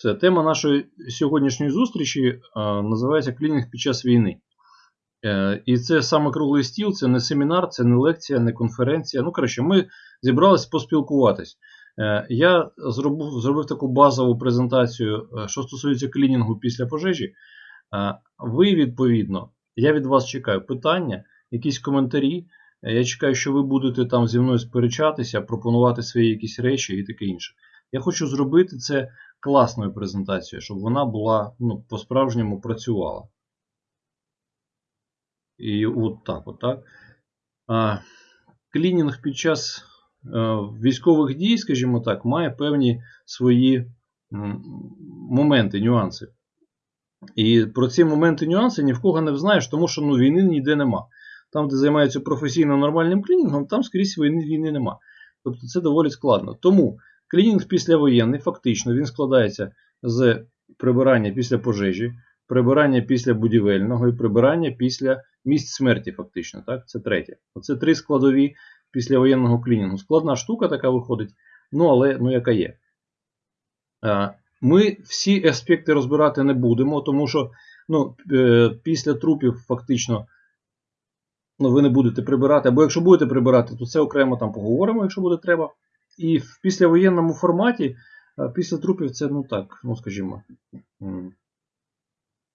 Це тема нашої сьогоднішньої зустрічі е, називається Клінінг під час війни. Е, і це саме круглий стіл, це не семінар, це не лекція, не конференція. Ну, коротше, ми зібралися поспілкуватись. Е, я зробив, зробив таку базову презентацію, що стосується клінінгу після пожежі. Ви, відповідно, я від вас чекаю питання, якісь коментарі. Я чекаю, що ви будете там зі мною сперечатися, пропонувати свої якісь речі і таке інше. Я хочу зробити це класною презентацією, щоб вона була ну, по-справжньому працювала. І от так, от так. Клінінг під час е, військових дій, скажімо так, має певні свої моменти, нюанси. І про ці моменти нюанси ні в кого не знаєш, тому що ну, війни ніде нема. Там, де займаються професійно нормальним клінінгом, там скрізь війни, війни нема. Тобто це доволі складно. Тому клінінг післявоєнний, фактично, він складається з прибирання після пожежі, прибирання після будівельного і прибирання після місць смерті, фактично. Так? Це третє. Оце три складові післявоєнного клінінгу. Складна штука така виходить, ну але ну, яка є. Ми всі аспекти розбирати не будемо, тому що ну, е, після трупів фактично ну, ви не будете прибирати. Або якщо будете прибирати, то це окремо там поговоримо, якщо буде треба. І в післявоєнному форматі, е, після трупів, це, ну так, ну скажімо.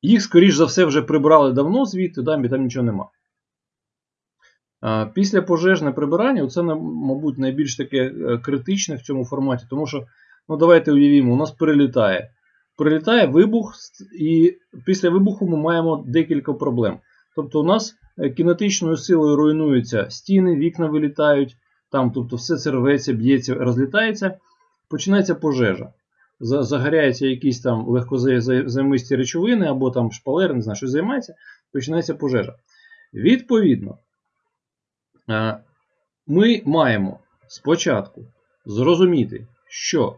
Їх, скоріш за все, вже прибрали давно звідти, да, і там нічого нема. Після пожежне прибирання, це, мабуть, найбільш таке е, критичне в цьому форматі, тому що, ну давайте уявімо, у нас прилітає. Прилітає вибух, і після вибуху ми маємо декілька проблем. Тобто, у нас е, кінетичною силою руйнуються стіни, вікна вилітають, там, тобто все це рветься, б'ється, розлітається, починається пожежа. Загоряються якісь там легкозаймисті речовини або там шпалери, не знаю, що займається, починається пожежа. Відповідно, е, ми маємо спочатку зрозуміти, що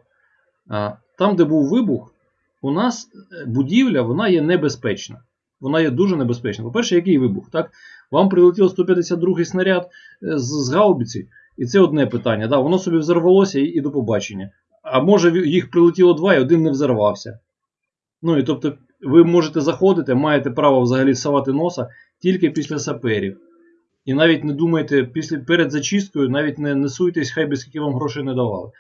е, там, де був вибух, у нас е, будівля вона є небезпечна. Вона є дуже небезпечна. По-перше, який вибух? Так? Вам прилетів 152 снаряд з гаубиці, і це одне питання. Да, воно собі взорвалося і, і до побачення. А може їх прилетіло два і один не взорвався. Ну і тобто ви можете заходити, маєте право взагалі совати носа тільки після саперів. І навіть не думайте, після, перед зачисткою навіть не, не суйтесь, хай би скільки вам грошей не давали.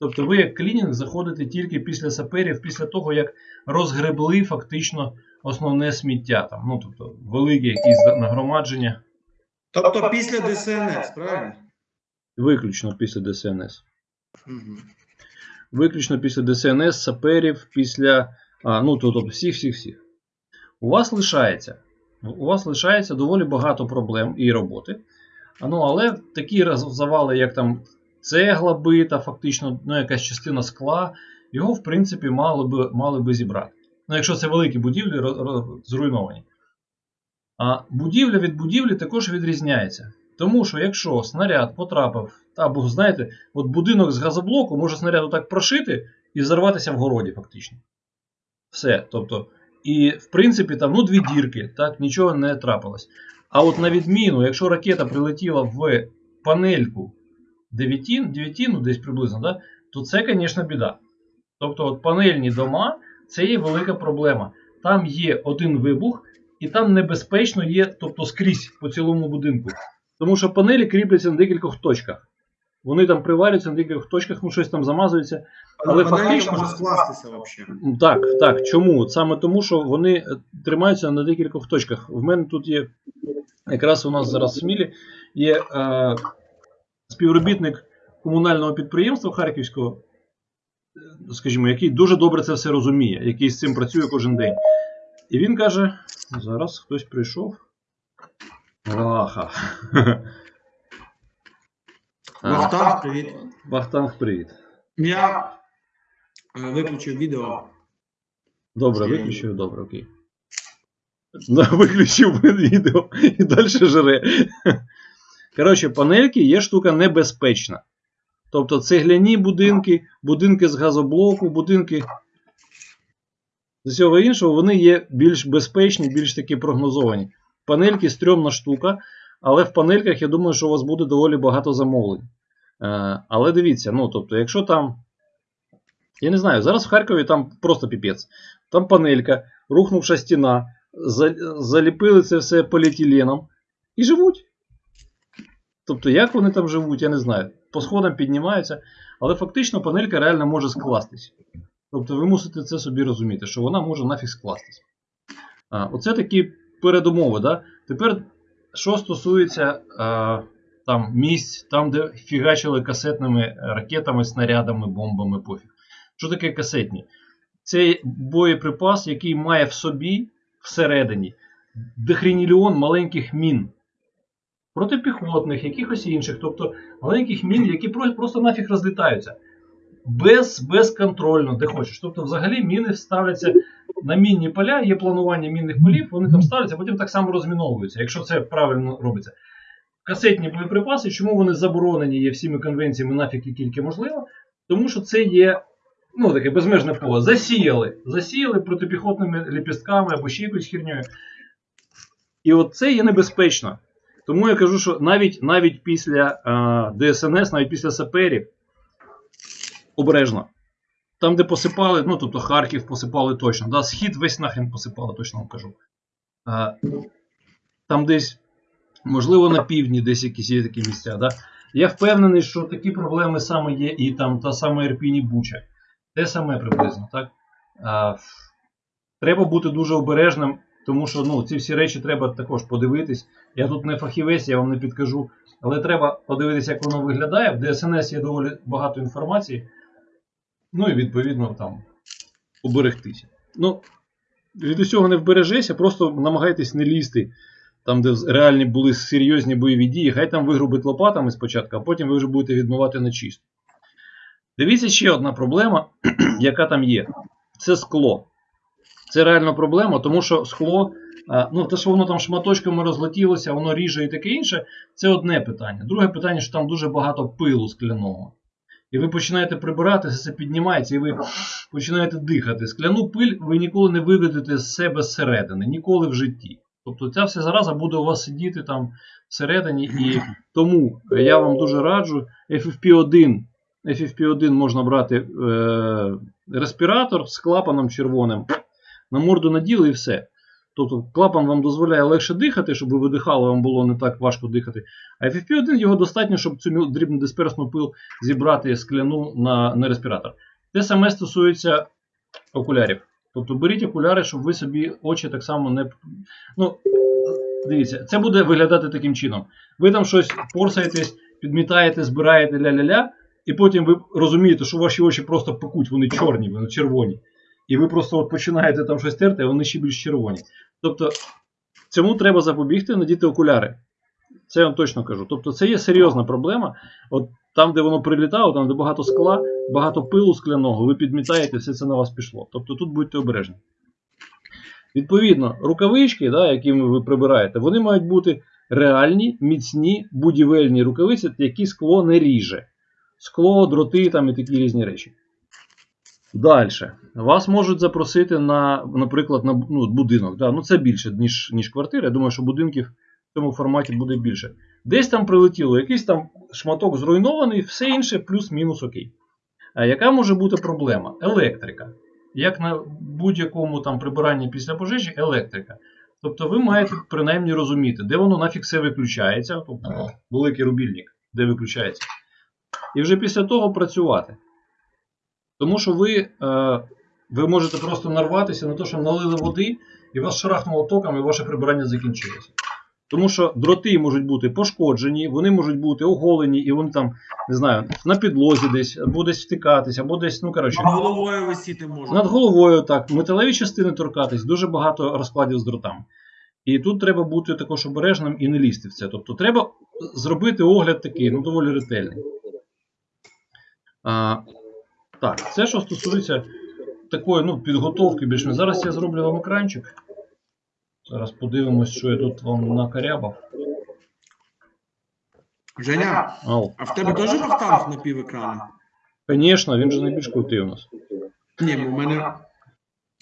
Тобто ви як клінінг заходите тільки після саперів, після того, як розгребли фактично основне сміття. Там, ну, тобто велике якісь нагромадження, Тобто після ДСНС, правильно? Виключно після ДСНС. Виключно після ДСНС, саперів, після. А, ну, тобто всіх, всіх, всіх. У вас лишається. У вас лишається доволі багато проблем і роботи. Ну, але такі завали, як там цегла бита, фактично, ну, якась частина скла, його, в принципі, мали би, мали би зібрати. Ну, якщо це великі будівлі зруйновані. А будівля від будівлі також відрізняється. Тому що якщо снаряд потрапив, або знаєте, от будинок з газоблоку може снаряд так прошити і взорватися в городі, фактично. Все. Тобто, і в принципі там ну, дві дірки, так, нічого не трапилось. А от на відміну, якщо ракета прилетіла в панельку дев'ятін, дев'ятіну десь приблизно, да, то це, звісно, біда. Тобто, от панельні дома це є велика проблема. Там є один вибух, і там небезпечно є, тобто скрізь по цілому будинку. Тому що панелі кріпляться на декількох точках. Вони там приварюються на декількох точках, ну щось там замазується. Але вона фактично- може скластися взагалі. Так, так. Чому? Саме тому, що вони е, тримаються на декількох точках. В мене тут є, якраз у нас зараз в Смілі, є е, співробітник комунального підприємства Харківського, е, скажімо, який дуже добре це все розуміє, який з цим працює кожен день. І він каже: зараз хтось прийшов. Аха. А, Бахтан, привіт. Бахтанг, привіт. Я е, виключив відео. Добре, виключив, добре, окей. Виключив відео і далі жре. Коротше, панельки є штука небезпечна. Тобто цегляні будинки, будинки з газоблоку, будинки з усього іншого, вони є більш безпечні, більш такі прогнозовані. Панельки стрьомна штука, але в панельках я думаю, що у вас буде доволі багато замовлень. Е, але дивіться, ну тобто, якщо там Я не знаю, зараз в Харкові там просто піпець. Там панелька, рухнувша стіна, заліпили це все поліетиленом і живуть. Тобто, як вони там живуть, я не знаю. По сходам піднімаються, але фактично панелька реально може скластись. Тобто ви мусите це собі розуміти, що вона може нафіг скластись. А, оце такі передумови. Да? Тепер, що стосується а, там, місць, там, де фігачили касетними ракетами, снарядами, бомбами, пофіг. Що таке касетні? Це боєприпас, який має в собі всередині дехреніліон маленьких мін. Протипіхотних, якихось інших, тобто маленьких мін, які просто нафіг розлітаються. Без, безконтрольно, де хочеш. Тобто, взагалі міни ставляться на мінні поля, є планування мінних полів, вони там ставляться, а потім так само розміновуються, якщо це правильно робиться. Касетні боєприпаси, чому вони заборонені є всіми конвенціями нафіг і тільки можливо? Тому що це є ну, таке безмежне поле. Засіяли. Засіяли протипіхотними ліпістками або ще якоюсь херньою. І от це є небезпечно. Тому я кажу, що навіть, навіть після е, ДСНС, навіть після саперів, обережно. Там, де посипали, ну тобто Харків посипали точно. Да, Схід весь нахрен посипали, точно вам кажу. Е, там десь, можливо, на півдні десь якісь є такі місця. Да? Я впевнений, що такі проблеми саме є і там та сама Ірпінь і Буча. Те саме приблизно, так? А, треба бути дуже обережним, тому що ну, ці всі речі треба також подивитись. Я тут не фахівець, я вам не підкажу. Але треба подивитися, як воно виглядає. В ДСНС є доволі багато інформації. Ну і відповідно там уберегтися. Ну, від усього не вбережешся, просто намагайтесь не лізти там, де реальні були серйозні бойові дії, хай там вигрубить лопатами спочатку, а потім ви вже будете відмивати на чисто. Дивіться ще одна проблема, яка там є. Це скло. Це реальна проблема, тому що скло, ну те, що воно там шматочками розлетілося, воно ріже і таке інше, це одне питання. Друге питання, що там дуже багато пилу скляного. І ви починаєте прибирати, все це піднімається, і ви починаєте дихати. Скляну пиль ви ніколи не виведете з себе зсередини, ніколи в житті. Тобто ця вся зараза буде у вас сидіти там всередині. І тому я вам дуже раджу FFP1. FFP1 можна брати е, респіратор з клапаном червоним. На морду наділи і все. Тобто клапан вам дозволяє легше дихати, щоб ви видихали, вам було не так важко дихати. А FFP1 його достатньо, щоб цю дрібну дисперсну пил зібрати скляну на, на респіратор. Те саме стосується окулярів. Тобто беріть окуляри, щоб ви собі очі так само не. Ну, дивіться, це буде виглядати таким чином. Ви там щось порсаєтесь, підмітаєте, збираєте ля-ля-ля, і потім ви розумієте, що ваші очі просто пекуть, вони чорні, вони червоні. І ви просто от починаєте там щось терти, а вони ще більш червоні. Тобто, цьому треба запобігти, надіти окуляри. Це я вам точно кажу. Тобто, це є серйозна проблема. От там, де воно прилітало, там, де багато скла, багато пилу скляного, ви підмітаєте, все це на вас пішло. Тобто тут будьте обережні. Відповідно, рукавички, да, якими ви прибираєте, вони мають бути реальні, міцні, будівельні рукавиці, які скло не ріже. Скло, дроти там і такі різні речі. Далі. Вас можуть запросити на, наприклад, на ну, будинок. Да? Ну, це більше, ніж, ніж квартира. Я думаю, що будинків в цьому форматі буде більше. Десь там прилетіло, якийсь там шматок зруйнований, все інше плюс-мінус окей. А яка може бути проблема? Електрика. Як на будь-якому там прибиранні після пожежі, електрика. Тобто ви маєте принаймні розуміти, де воно нафіг все виключається, тобто великий рубільник, де виключається. І вже після того працювати. Тому що ви, е, ви можете просто нарватися на те, що налили води, і вас шарахнуло током, і ваше прибирання закінчилося. Тому що дроти можуть бути пошкоджені, вони можуть бути оголені, і вони там, не знаю, на підлозі десь, або десь втикатись, або десь, ну коротше, Над головою висіти може. над головою так, металеві частини торкатись, дуже багато розкладів з дротами. І тут треба бути також обережним і не лізти в це. Тобто треба зробити огляд такий, ну доволі ретельний. А, так, це що стосується такої ну, підготовки більш Зараз я зроблю вам екранчик. Зараз подивимось, що я тут вам накарябав. Женя, Ау. а в тебе теж вахтанг на пів екрана? Звісно, він же найбільш крутий у нас. Ні, бо в мене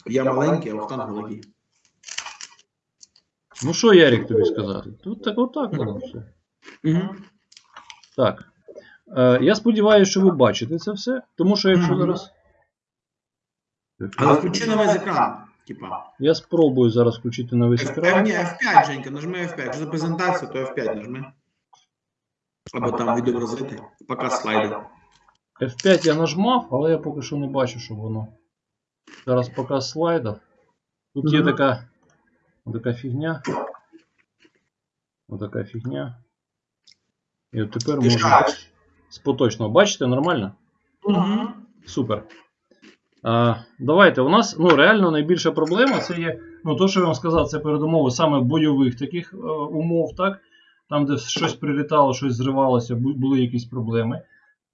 я маленький, а вахтанг великий. Ну що, Ярік, тобі сказати? Тут так отак воно все. Угу. Так. Е, я сподіваюся, що ви бачите це все. Тому що якщо зараз Але включи на весь екран. Типа. Я спробую зараз включити на весь F5, екран. ні, F5, Женька, нажми F5. Якщо за презентацію, то F5 нажми. Або там відобразити. Пока слайди. F5 я нажмав, але я поки що не бачу, що воно. Зараз показ слайдів. Тут є така, така фігня. Отака фігня. І от тепер можна. З поточного. Бачите, нормально? Угу. Супер. А, давайте. У нас ну, реально найбільша проблема це є. Ну, то, що я вам сказав, це передумови саме бойових таких е, умов, так? Там, де щось прилітало, щось зривалося, були якісь проблеми.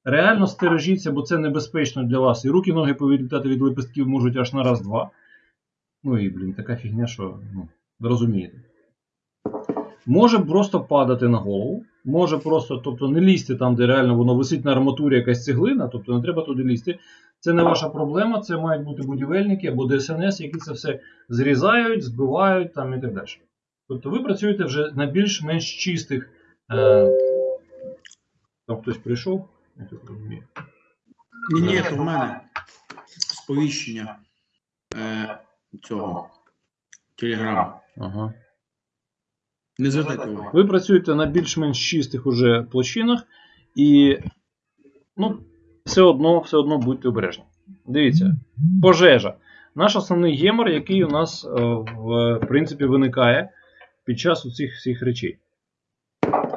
Реально стережіться, бо це небезпечно для вас. І руки, ноги повилітати від лепестків можуть аж на раз-два. Ну і, блін, така фігня, що ну, розумієте. Може просто падати на голову. Може просто, тобто не лізти там, де реально воно висить на арматурі якась цеглина, тобто не треба туди лізти. Це не ваша проблема, це мають бути будівельники або ДСНС, які це все зрізають, збивають там і так далі. Тобто ви працюєте вже на більш-менш чистих. Е... Там хтось прийшов? Я. Ні, ні, то в мене сповіщення е, цього телеграму. Ага. Не звертайте увагу. Ви працюєте на більш-менш чистих уже площинах, і ну, все одно, все одно будьте обережні. Дивіться, пожежа. Наш основний гемор, який у нас е, в принципі виникає під час цих всіх речей.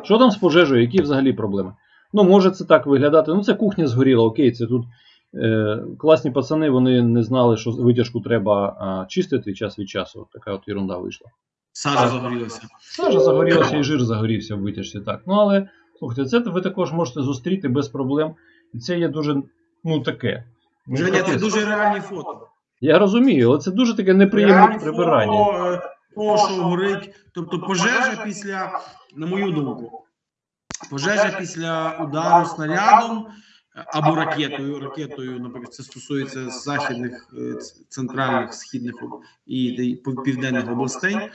Що там з пожежею? Які взагалі проблеми? Ну, може це так виглядати. Ну, це кухня згоріла, окей, це тут е, класні пацани, вони не знали, що витяжку треба а, чистити час від часу. Така от ерунда вийшла. Сажа загорілася. Сажа загорілася і жир загорівся в витяжці. Так. Ну але слухайте, це ви також можете зустріти без проблем. І це є дуже ну таке. Ну, Женя, це дуже реальні фото. Я розумію, але це дуже таке неприємне Реальні прибирання. фото, е, того, що горить. Тобто пожежа після, на мою думку, пожежа після удару снарядом е, або ракетою. Ракетою, наприклад, це стосується західних, центральних, східних і, південних областей.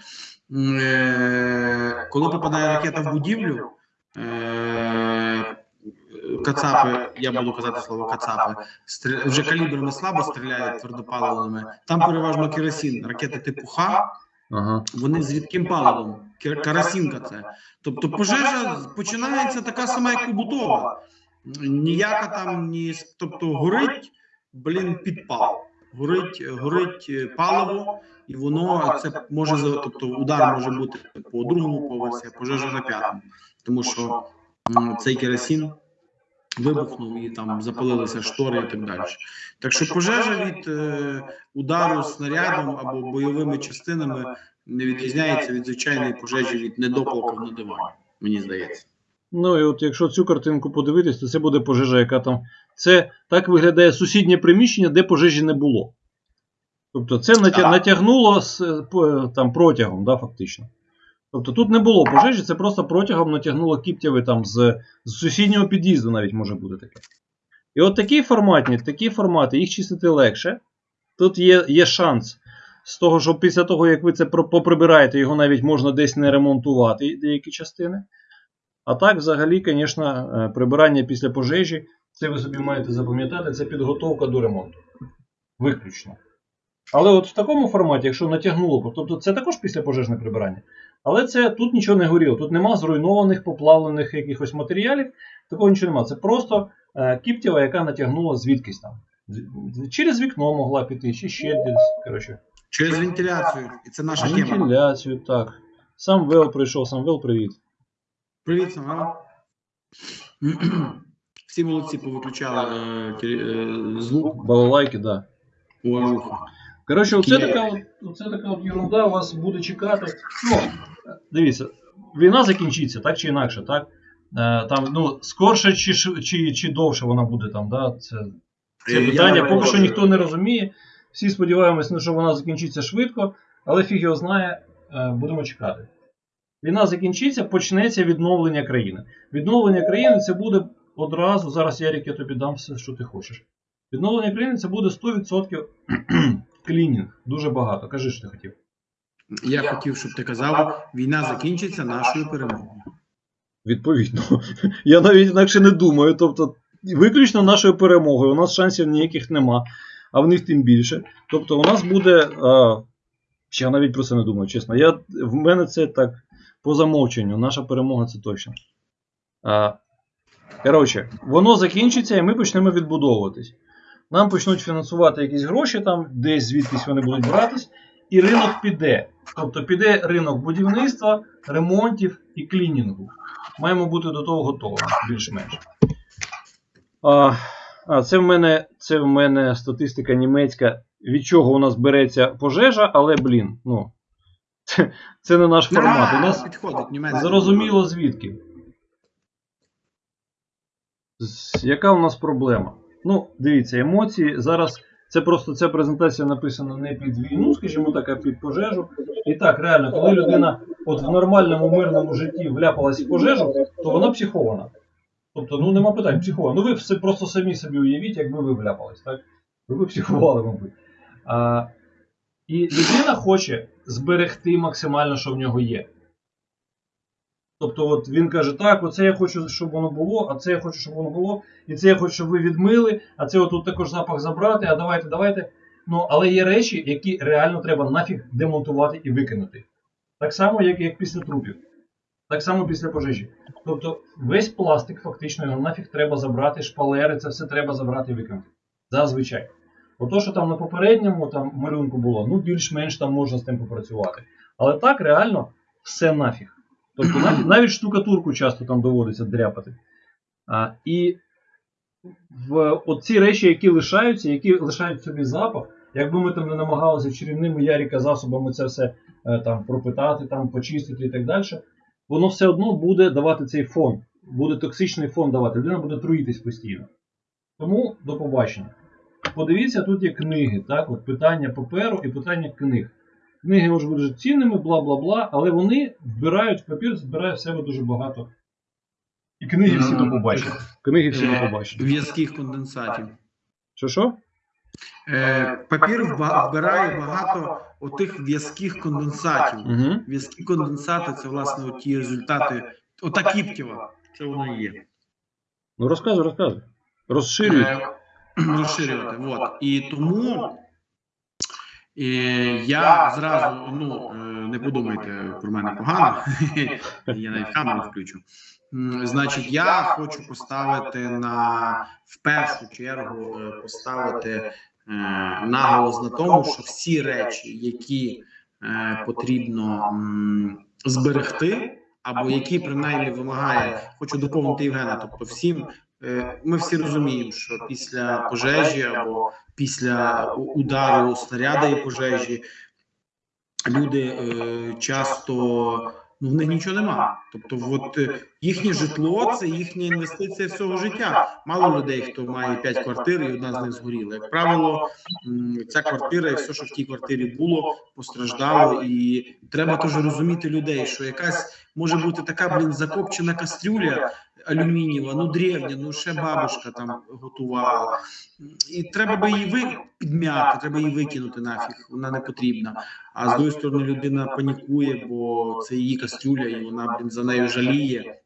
Е, Коли попадає ракета в будівлю, е, Кацапи, я буду казати слово кацапи, вже калібрами слабо стріляють твердопаливними. Там переважно керосин, ракети типу Х, Ага. вони з рідким паливом. Кер- Керосинка це. Тобто пожежа починається така сама, як побутова. Ніяка там ні. Тобто горить, блін, підпал. Горить, горить е, паливо, і воно це може тобто удар може бути по другому поверсі, а пожежа на п'ятому. Тому що цей керосин вибухнув і там запалилися штори і так далі. Так що пожежа від е, удару снарядом або бойовими частинами не відрізняється від звичайної пожежі від недопалків на дивані, мені здається. Ну і от якщо цю картинку подивитись, то це буде пожежа, яка там. Це так виглядає сусіднє приміщення, де пожежі не було. Тобто це натягнуло з, там, протягом, да, фактично. Тобто тут не було пожежі, це просто протягом натягнуло кіптяви там з, з сусіднього під'їзду навіть може бути таке. І от такі форматні, такі формати, їх чистити легше. Тут є, є шанс з того, що після того, як ви це поприбираєте, його навіть можна десь не ремонтувати, деякі частини. А так, взагалі, звісно, е, прибирання після пожежі, це ви собі маєте запам'ятати, це підготовка до ремонту. Виключно. Але от в такому форматі, якщо натягнуло, тобто це також післяпожежне прибирання. Але це тут нічого не горіло, тут нема зруйнованих, поплавлених якихось матеріалів, такого нічого нема. Це просто е, кіптява, яка натягнула звідкись там. Через вікно могла піти, чи ще десь. Коротше, Через вентиляцію, і це наша тема. вентиляцію, так. Самвел прийшов, Самвел, привіт. Привіт, Самвел. Всі молодці повиключали е, теле- е, звук. Балалайки, так. Да. Уважуха. Коротше, оце Такі- така, от, оце така от ерунда вас буде чекати. Ну, дивіться, війна закінчиться, так чи інакше, так? Е, там, ну, скорше чи, чи, чи довше вона буде там, да? Це, це Е, я питання, не поки що ніхто не розуміє. Всі сподіваємося, ну, що вона закінчиться швидко, але фіг його знає, е, будемо чекати. Війна закінчиться, почнеться відновлення країни. Відновлення країни це буде одразу. Зараз, Ярік, я тобі дам все, що ти хочеш. Відновлення країни це буде 100% клінінг. Дуже багато. Кажи, що ти хотів. Я хотів, щоб ти казав, війна закінчиться нашою перемогою. Відповідно. Я навіть інакше не думаю. Тобто, виключно нашою перемогою. У нас шансів ніяких нема. а в них тим більше. Тобто у нас буде. А, я навіть про це не думаю, чесно. Я, В мене це так по замовченню. Наша перемога це точно. А, Коротше, воно закінчиться і ми почнемо відбудовуватись. Нам почнуть фінансувати якісь гроші, там, десь звідкись вони будуть братись, і ринок піде. Тобто піде ринок будівництва, ремонтів і клінінгу. Маємо бути до того готові, більш-менш. А, а це, в мене, це в мене статистика німецька, від чого у нас береться пожежа, але, блін, ну, це, це не наш формат. У нас підходить зрозуміло звідки. З- Яка у нас проблема? Ну, дивіться, емоції. Зараз це просто ця презентація написана не під війну, скажімо так, а під пожежу. І так, реально, коли людина от в нормальному мирному житті вляпалась в пожежу, то вона психована. Тобто, ну нема питань, психована. Ну ви все просто самі собі уявіть, якби ви вляпались, так? Ви б психували, мабуть. А, і людина хоче зберегти максимально, що в нього є. Тобто, от він каже, так, оце я хочу, щоб воно було, а це я хочу, щоб воно було, і це я хочу, щоб ви відмили, а це отут також запах забрати, а давайте, давайте. Ну, але є речі, які реально треба нафіг демонтувати і викинути. Так само, як, як після трупів. Так само після пожежі. Тобто весь пластик фактично його нафіг треба забрати, шпалери, це все треба забрати і викинути. Зазвичай. Ото, що там на попередньому там малюнку було, ну більш-менш там можна з тим попрацювати. Але так реально все нафіг. Тобто навіть, навіть штукатурку часто там доводиться дряпати. А, і в оці речі, які лишаються, які лишають собі запах, якби ми там не намагалися чарівними яріка засобами це все е, там пропитати, там почистити і так далі, воно все одно буде давати цей фон, буде токсичний фон давати, людина буде труїтись постійно. Тому до побачення. Подивіться, тут є книги, так, от питання паперу і питання книг. Книги можуть бути дуже цінними, бла бла бла, але вони вбирають в папір, збирає в себе дуже багато. І книги всі до побачення. Книги всі до побачення. В'язких конденсатів. Що що? Е, папір вбирає багато отих в'язких конденсатів. Угу. В'язкі конденсати це власне ті результати. Ота кіптєва. Це воно і є. Ну розказуй, розказуй. Розширюй. Е, розширювати. Вот. І тому е, я зразу, ну, е, не подумайте про мене погано, я навіть камеру включу. Значить, я хочу поставити на в першу чергу е, поставити е, наголос на тому, що всі речі, які е, потрібно зберегти, або які принаймні вимагає, хочу доповнити Євгена. Тобто, всім е, ми всі розуміємо, що після пожежі або після удару снаряда і пожежі люди е, часто ну в них нічого нема. Тобто, от е, їхнє житло це їхня інвестиція всього життя. Мало людей, хто має 5 квартир, і одна з них згоріла. Як правило, ця квартира і все, що в тій квартирі було, постраждало. І треба теж розуміти людей, що якась може бути така блін закопчена кастрюля алюмінієва, ну древня, ну ще бабушка там готувала. І треба би її ви підмяти, треба її викинути нафіг. Вона не потрібна. А з другої сторони, людина панікує, бо це її кастрюля, і вона блін за нею жаліє.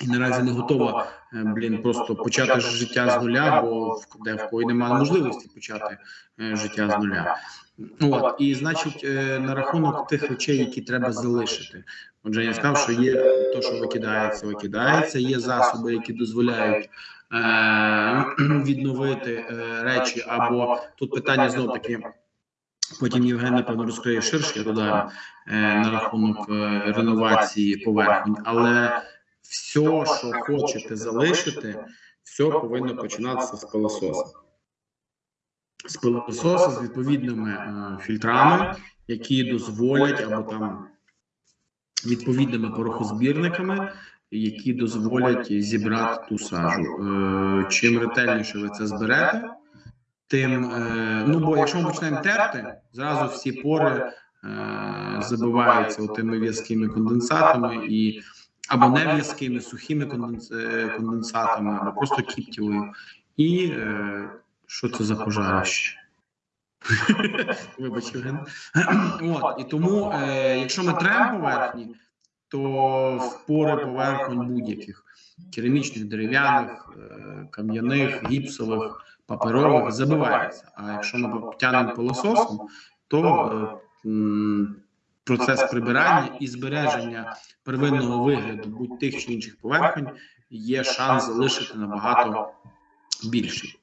І наразі не готова е, блін просто почати життя з нуля, бо в де в кої немає можливості почати е, життя з нуля. От і значить, е, на рахунок тих речей, які треба залишити. Отже, я сказав, що є те, що викидається, викидається. Є засоби, які дозволяють е, відновити е, речі, або тут питання знов таки. Потім Євген, напевно, розкриє ширше, я додаю е, на рахунок е, реновації поверхонь, але все, що хочете залишити, все повинно починатися з пилососа. З пилососа з відповідними е, фільтрами, які дозволять або там відповідними порохозбірниками, які дозволять зібрати ту сажу. Е, чим ретельніше ви це зберете, тим е, ну бо якщо ми почнемо терти, зразу всі пори е, забиваються тими в'язкими конденсатами і або не в'язкими, сухими конденсатами, або просто кіптєвою. І що це за пожарище? Вибач, Євген. От, і тому, е, якщо ми тремо поверхні, то в пори поверхонь будь-яких керамічних, дерев'яних, е, кам'яних, гіпсових, паперових забивається. А якщо ми тягнемо пилососом, то е, процес прибирання і збереження первинного вигляду будь тих чи інших поверхонь є шанс залишити набагато більший.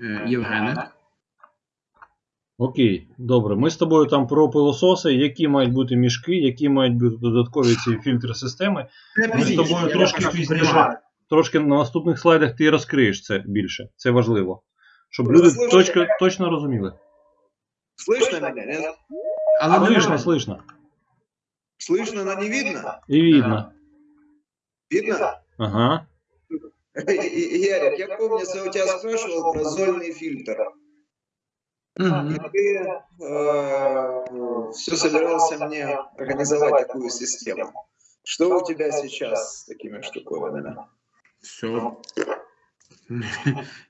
Е, Євгене. Окей, добре. Ми з тобою там про пилососи, які мають бути мішки, які мають бути додаткові ці фільтри системи. Ми з тобою трошки пізніше, трошки на наступних слайдах ти розкриєш це більше. Це важливо. Щоб люди точно, точно розуміли. Слышно меня, нет? Але не Слышно, видно. слышно. Слышно, но не видно? І видно. Видно? Ага. И- и- Ярик, я помню, я у тебя спрашивал про зольный фильтр. И Мгм. все собирался мне организовать такую систему. Что у тебя сейчас с такими штуковинами? Все.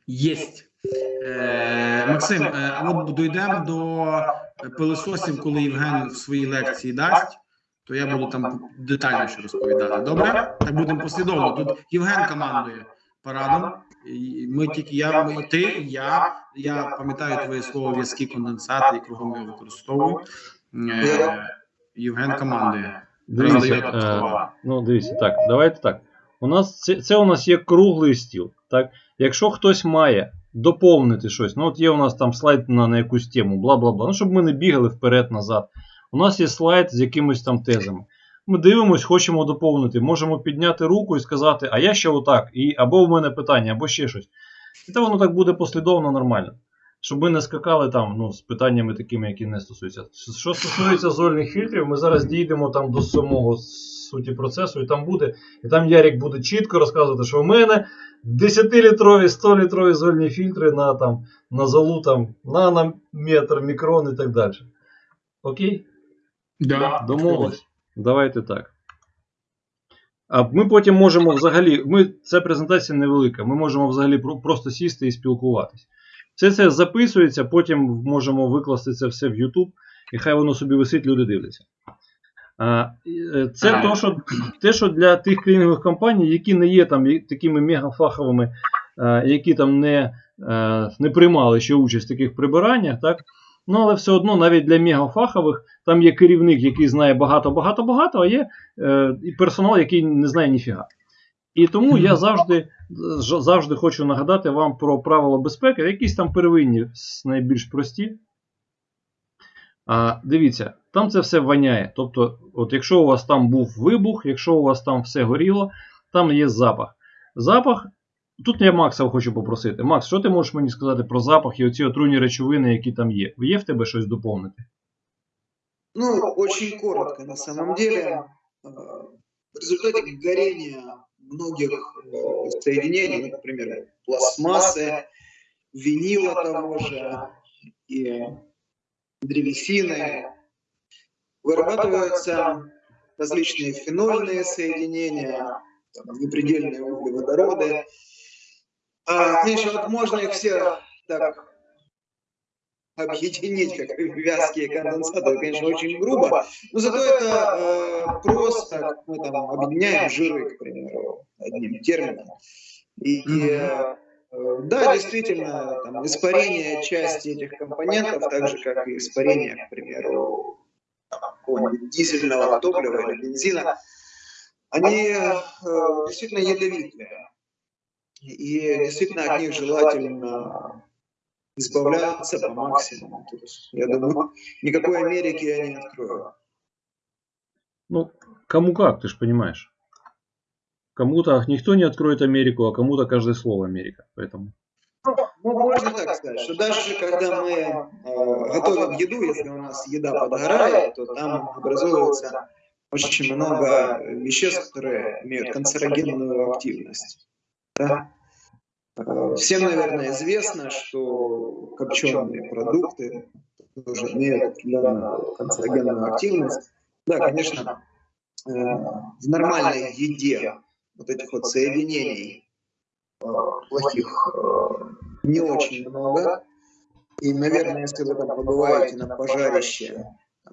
Єсть. Е, Максим, е, от дійдемо до пилососів, коли Євген в своїй лекції дасть, то я буду там детальніше розповідати. Добре? Так будемо послідовно. Тут Євген командує парадом. Ми тільки я, ми, ти, я. Я пам'ятаю твоє слово в'язки конденсати і кругом його використовую. Е, Євген командує. Дивіться, е, ну дивіться, так, давайте так. У нас це, це у нас є круглий стіл. Так? Якщо хтось має доповнити щось, ну от є у нас там слайд на, на якусь тему, бла бла бла. Ну, щоб ми не бігали вперед-назад. У нас є слайд з якимись там тезами. Ми дивимось, хочемо доповнити. Можемо підняти руку і сказати, а я ще отак, і або в мене питання, або ще щось. І то воно так буде послідовно нормально. Щоб ми не скакали там ну, з питаннями такими, які не стосуються. Що стосується зольних фільтрів, ми зараз дійдемо там до самого суті процесу, і там буде, і там Ярік буде чітко розказувати, що в мене 10-літрові, 100-літрові зольні фільтри на там, на залу там, нанометр, мікрон і так далі. Окей? Да. Домовились? Давайте так. А ми потім можемо взагалі. Ми, Ця презентація невелика. Ми можемо взагалі просто сісти і спілкуватись. Все це записується, потім можемо викласти це все в YouTube, і хай воно собі висить, люди дивляться. Е, Це Ага. то, що, те, що для тих клінінгових компаній, які не є там такими мегафаховими, які там не, е, не приймали ще участь в таких прибираннях, так? Ну, але все одно, навіть для мегафахових, там є керівник, який знає багато-багато-багато, а є е, і персонал, який не знає ніфіга. І тому я завжди, завжди хочу нагадати вам про правила безпеки, якісь там первинні, найбільш прості. А, дивіться, там це все воняє. Тобто, от якщо у вас там був вибух, якщо у вас там все горіло, там є запах. Запах. Тут я Макса хочу попросити. Макс, що ти можеш мені сказати про запах і оці отруйні речовини, які там є? Є в тебе щось доповнити? Ну, очень коротко на самом деле. Э, В результате горения многих э, соединений, например, пластмассы, винила того же и древесины, вырабатываются различные фенольные соединения, там, непредельные углеводороды. А, конечно, вот можно их все так объединить как вязкие конденсаты, конечно, очень грубо, но зато это э, просто, как мы там объединяем жиры, к примеру, одним термином. И, э, э, да, действительно, там, испарение части этих компонентов, так же, как и испарение, к примеру, дизельного топлива или бензина, они э, действительно ядовитые. И действительно от них желательно избавляться по максимуму. Тут, я думаю, никакой Америки я не открою. Ну, кому как, ты же понимаешь. Кому-то никто не откроет Америку, а кому-то каждое слово Америка. Поэтому. Ну, можно так сказать, что даже когда мы э, готовим еду, если у нас еда подгорает, то там образуется очень много веществ, которые имеют канцерогенную активность. Да? Всем, наверное, известно, что копченые продукты тоже имеют определенную канцерогенную активность. Да, конечно, э, в нормальной еде вот этих вот соединений э, плохих э, не очень много. И, наверное, если вы там побываете на пожарище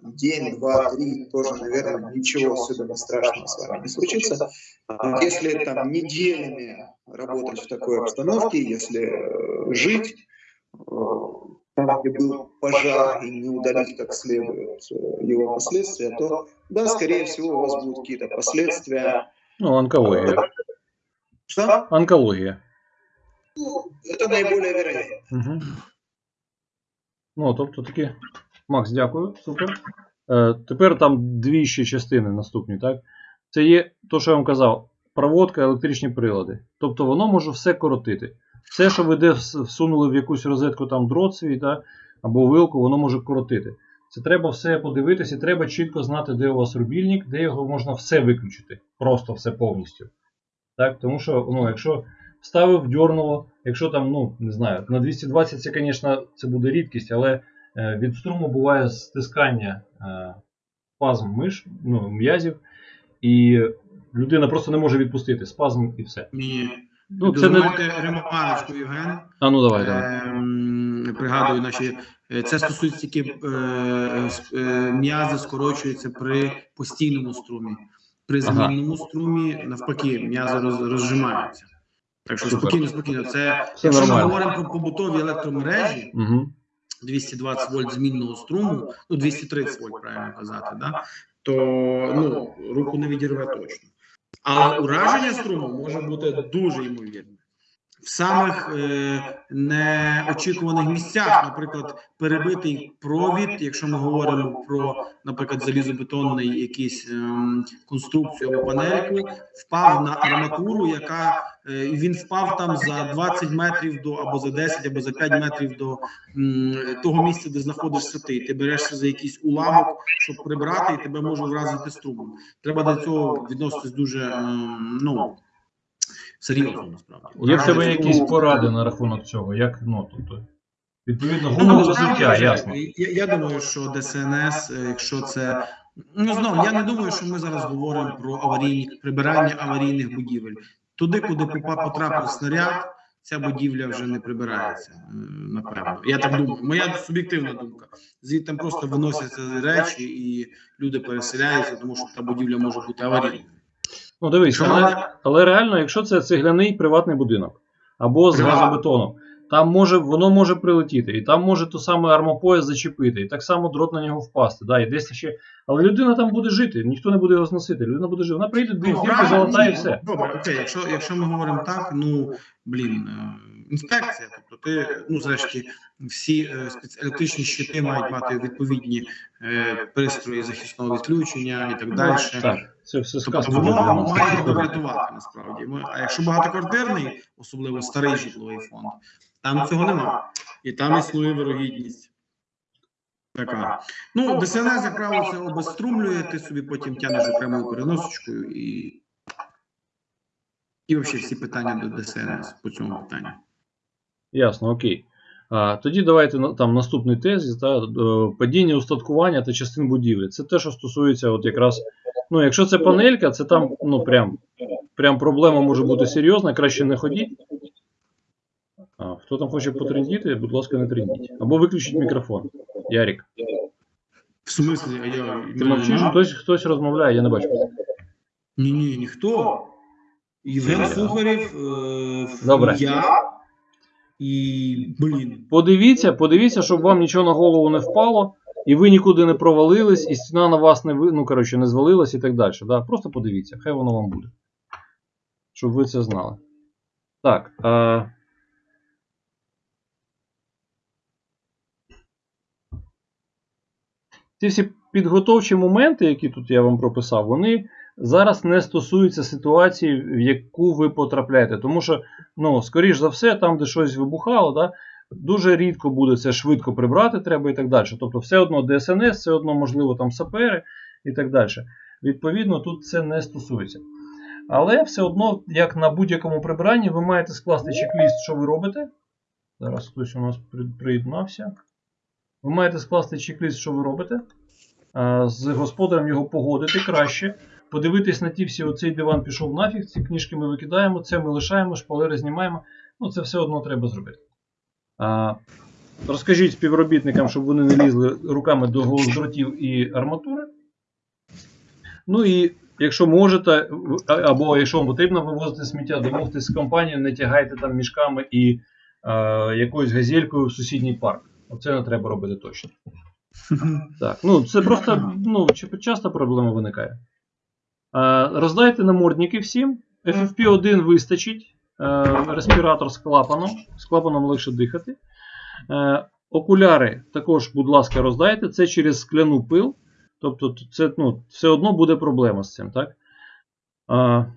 день, два, три, тоже, наверное, ничего особенно страшного с вами не случится. А если там неделями работать в такой обстановке, если э, жить э, там, где был пожар, и не удалить как следует э, его последствия, то, да, скорее всего, у вас будут какие-то последствия. Ну, онкологія. Что? Онкологія. Ну, это наиболее вероятно. Угу. Ну, тобто такі. Макс, дякую, супер. Е, тепер там дві ще частини наступні, так? Це є то, що я вам казав, проводка, електричні прилади. Тобто воно може все коротити. Все, що ви де всунули в якусь розетку там дрот свій, так? або вилку, воно може коротити. Це треба все подивитися, треба чітко знати, де у вас рубільник, де його можна все виключити. Просто все повністю. Так? Тому що, ну, якщо вставив, дьорнуло, якщо там, ну, не знаю, на 220 це, звісно, це буде рідкість, але від струму буває стискання е, спазм миш, ну, м'язів, і людина просто не може відпустити спазм і все. Ні. Ну, це не... Ремарочку, Євген. А ну давай, давай. Ем, Пригадую, наші е, це стосується тільки е, е, м'язи скорочуються при постійному струмі. При Ага. змінному струмі навпаки м'язи роз, розжимаються. Так що спокійно, спокійно. Це Все якщо ми говоримо про побутові електромережі, Угу. 220 вольт змінного струму, ну 230 вольт, правильно казати, да? то ну, руку не відірве точно. Але ураження струму може бути дуже ймовірне. В самих е, неочікуваних місцях, наприклад, перебитий провід, якщо ми говоримо про, наприклад, залізобетонний якийсь ем, конструкцію або панельку, впав на арматуру, яка е, він впав там за 20 метрів до або за 10, або за 5 метрів до м, того місця, де знаходишся ти. Ти берешся за якийсь уламок, щоб прибрати, і тебе може вразити струмом. Треба до цього відноситись дуже ем, ну серйозно насправді. Є в тебе якісь поради на рахунок цього? Як, ну, тобто, відповідно, Ну, гумове насправді, життя, ясно. Я, я думаю, що ДСНС, е, якщо це ну знову, я не думаю, що ми зараз говоримо про аварійні прибирання аварійних будівель. Туди, куди попа- потрапив снаряд, ця будівля вже не прибирається. е, Напевно, я так думаю. Моя суб'єктивна думка. Звідти просто виносяться речі, і люди переселяються, тому що та будівля може бути аварійною. Ну дивись, але, але реально, якщо це цегляний приватний будинок або з газобетону, там може, воно може прилетіти, і там може то саме армопояс зачепити, і так само дрот на нього впасти. Да, і десь ще... Але людина там буде жити, ніхто не буде його зносити. Людина буде жити. Вона прийде, дві Ну, зірки, золота і все. Добре, окей, якщо, якщо ми говоримо так, ну блін, е, інспекція, тобто ти, ну зрешті, всі е, електричні щити мають мати відповідні е, пристрої захисного відключення і так далі. Так, це все Тобто воно має врятувати насправді. А якщо багатоквартирний, особливо старий житловий фонд, там цього нема. І там існує вирогідність. Така. Ну, ДСНС, як правило, це обезструмлює, ти собі потім тянеш окремою переносочкою і. І взагалі всі питання до ДСНС по цьому питанню. Ясно, окей. А, тоді давайте там наступний тезис, та, е, падіння устаткування та частин будівлі. Це те, що стосується от якраз. Ну, якщо це панелька, це там ну, прям, прям проблема може бути серйозна, краще не ходіть. А, хто там хоче потрендіти, будь ласка, не трендіть. Або виключіть мікрофон. Ярік. В смислі, а я. Ти мовчиш, хтось, хтось розмовляє, я не бачу. Ні, ні, ніхто. Євген Сухарів, е, Добре. я і. Блін. Подивіться, подивіться, щоб вам нічого на голову не впало, і ви нікуди не провалились, і стіна на вас не ви- ну, коротше, не звалилась і так далі. Да? Просто подивіться, хай воно вам буде. Щоб ви це знали. Так. А... Ці всі підготовчі моменти, які тут я вам прописав, вони зараз не стосуються ситуації, в яку ви потрапляєте. Тому що, ну, скоріш за все, там, де щось вибухало, да, дуже рідко буде це швидко прибрати треба і так далі. Тобто, все одно ДСНС, все одно, можливо, там сапери і так далі. Відповідно, тут це не стосується. Але все одно, як на будь-якому прибиранні, ви маєте скласти чек-ліст, що ви робите. Зараз хтось у нас приєднався. Ви маєте скласти чек-ліст, що ви робите. З господарем його погодити краще. Подивитись на ті всі, оцей диван пішов нафіг, ці книжки ми викидаємо, це ми лишаємо, шпалери знімаємо. Ну, це все одно треба зробити. А, розкажіть співробітникам, щоб вони не лізли руками до дротів і арматури. Ну і якщо можете, або якщо вам потрібно вивозити сміття, домовтесь з компанією, не тягайте там мішками і е, якоюсь газелькою в сусідній парк. Оце не треба робити точно. Так, ну це просто ну, часто проблема виникає. Е, роздайте намордники всім. FFP1 вистачить. Е, респіратор з клапаном. З клапаном легше дихати. Е, окуляри також, будь ласка, роздайте. Це через скляну пил. Тобто, це ну, все одно буде проблема з цим, так? Е,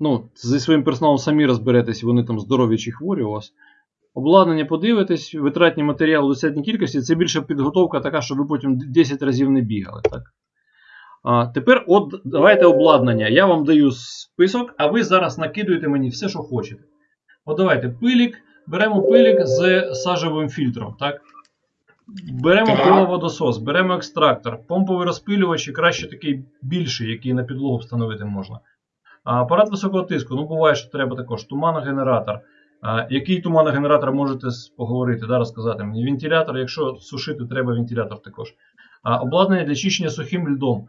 ну, зі своїм персоналом самі розберетесь, вони там здорові чи хворі у вас. Обладнання подивитесь, витратні матеріали в достатній кількості. Це більше підготовка така, щоб ви потім 10 разів не бігали. Так? А, тепер от давайте обладнання. Я вам даю список, а ви зараз накидуєте мені все, що хочете. От давайте пилік. Беремо пилік з сажевим фільтром. Так? Беремо пиловодосос, беремо екстрактор, помповий розпилювач і краще такий більший, який на підлогу встановити можна. А, апарат високого тиску, ну буває, що треба також. Туманогенератор. А, який туманогенератор можете поговорити, да, розказати мені? Вентилятор, якщо сушити, треба вентилятор також. А, обладнання для чищення сухим льдом.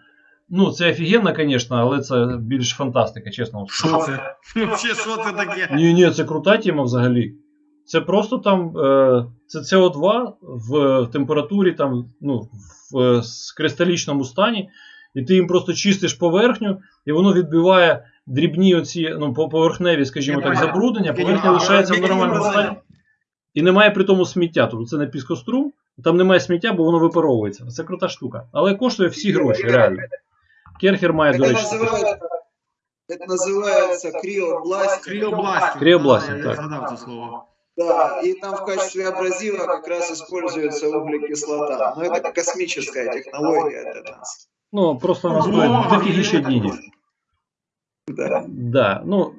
Ну, це офігенно, звісно, але це більш фантастика, чесно. вам скажу. Що це? Взагалі, що це таке? Ні, ні, це крута тема взагалі. Це просто там е, це СО2 в температурі, там, ну, в е, с- кристалічному стані, і ти їм просто чистиш поверхню, і воно відбиває дрібні оці, ну, по- поверхневі, скажімо так, забруднення, поверхня лишається в нормальному стані. І немає при тому сміття. Тобто це не піскострум, там немає сміття, бо воно випаровується. Це крута штука. Але коштує всі гроші, реально. Керхер має, до Это речі. таке. называется, это называется криобластинг. Кріобластинг. Кріобластинг, Да, так. Я згадав це слово. Да, и там в качестве абразива как раз используется углекислота. Но это космическая технология для нас. Ну, просто вона Ну, стоїть ну, дофігіше ну, денег. Да. Да, ну,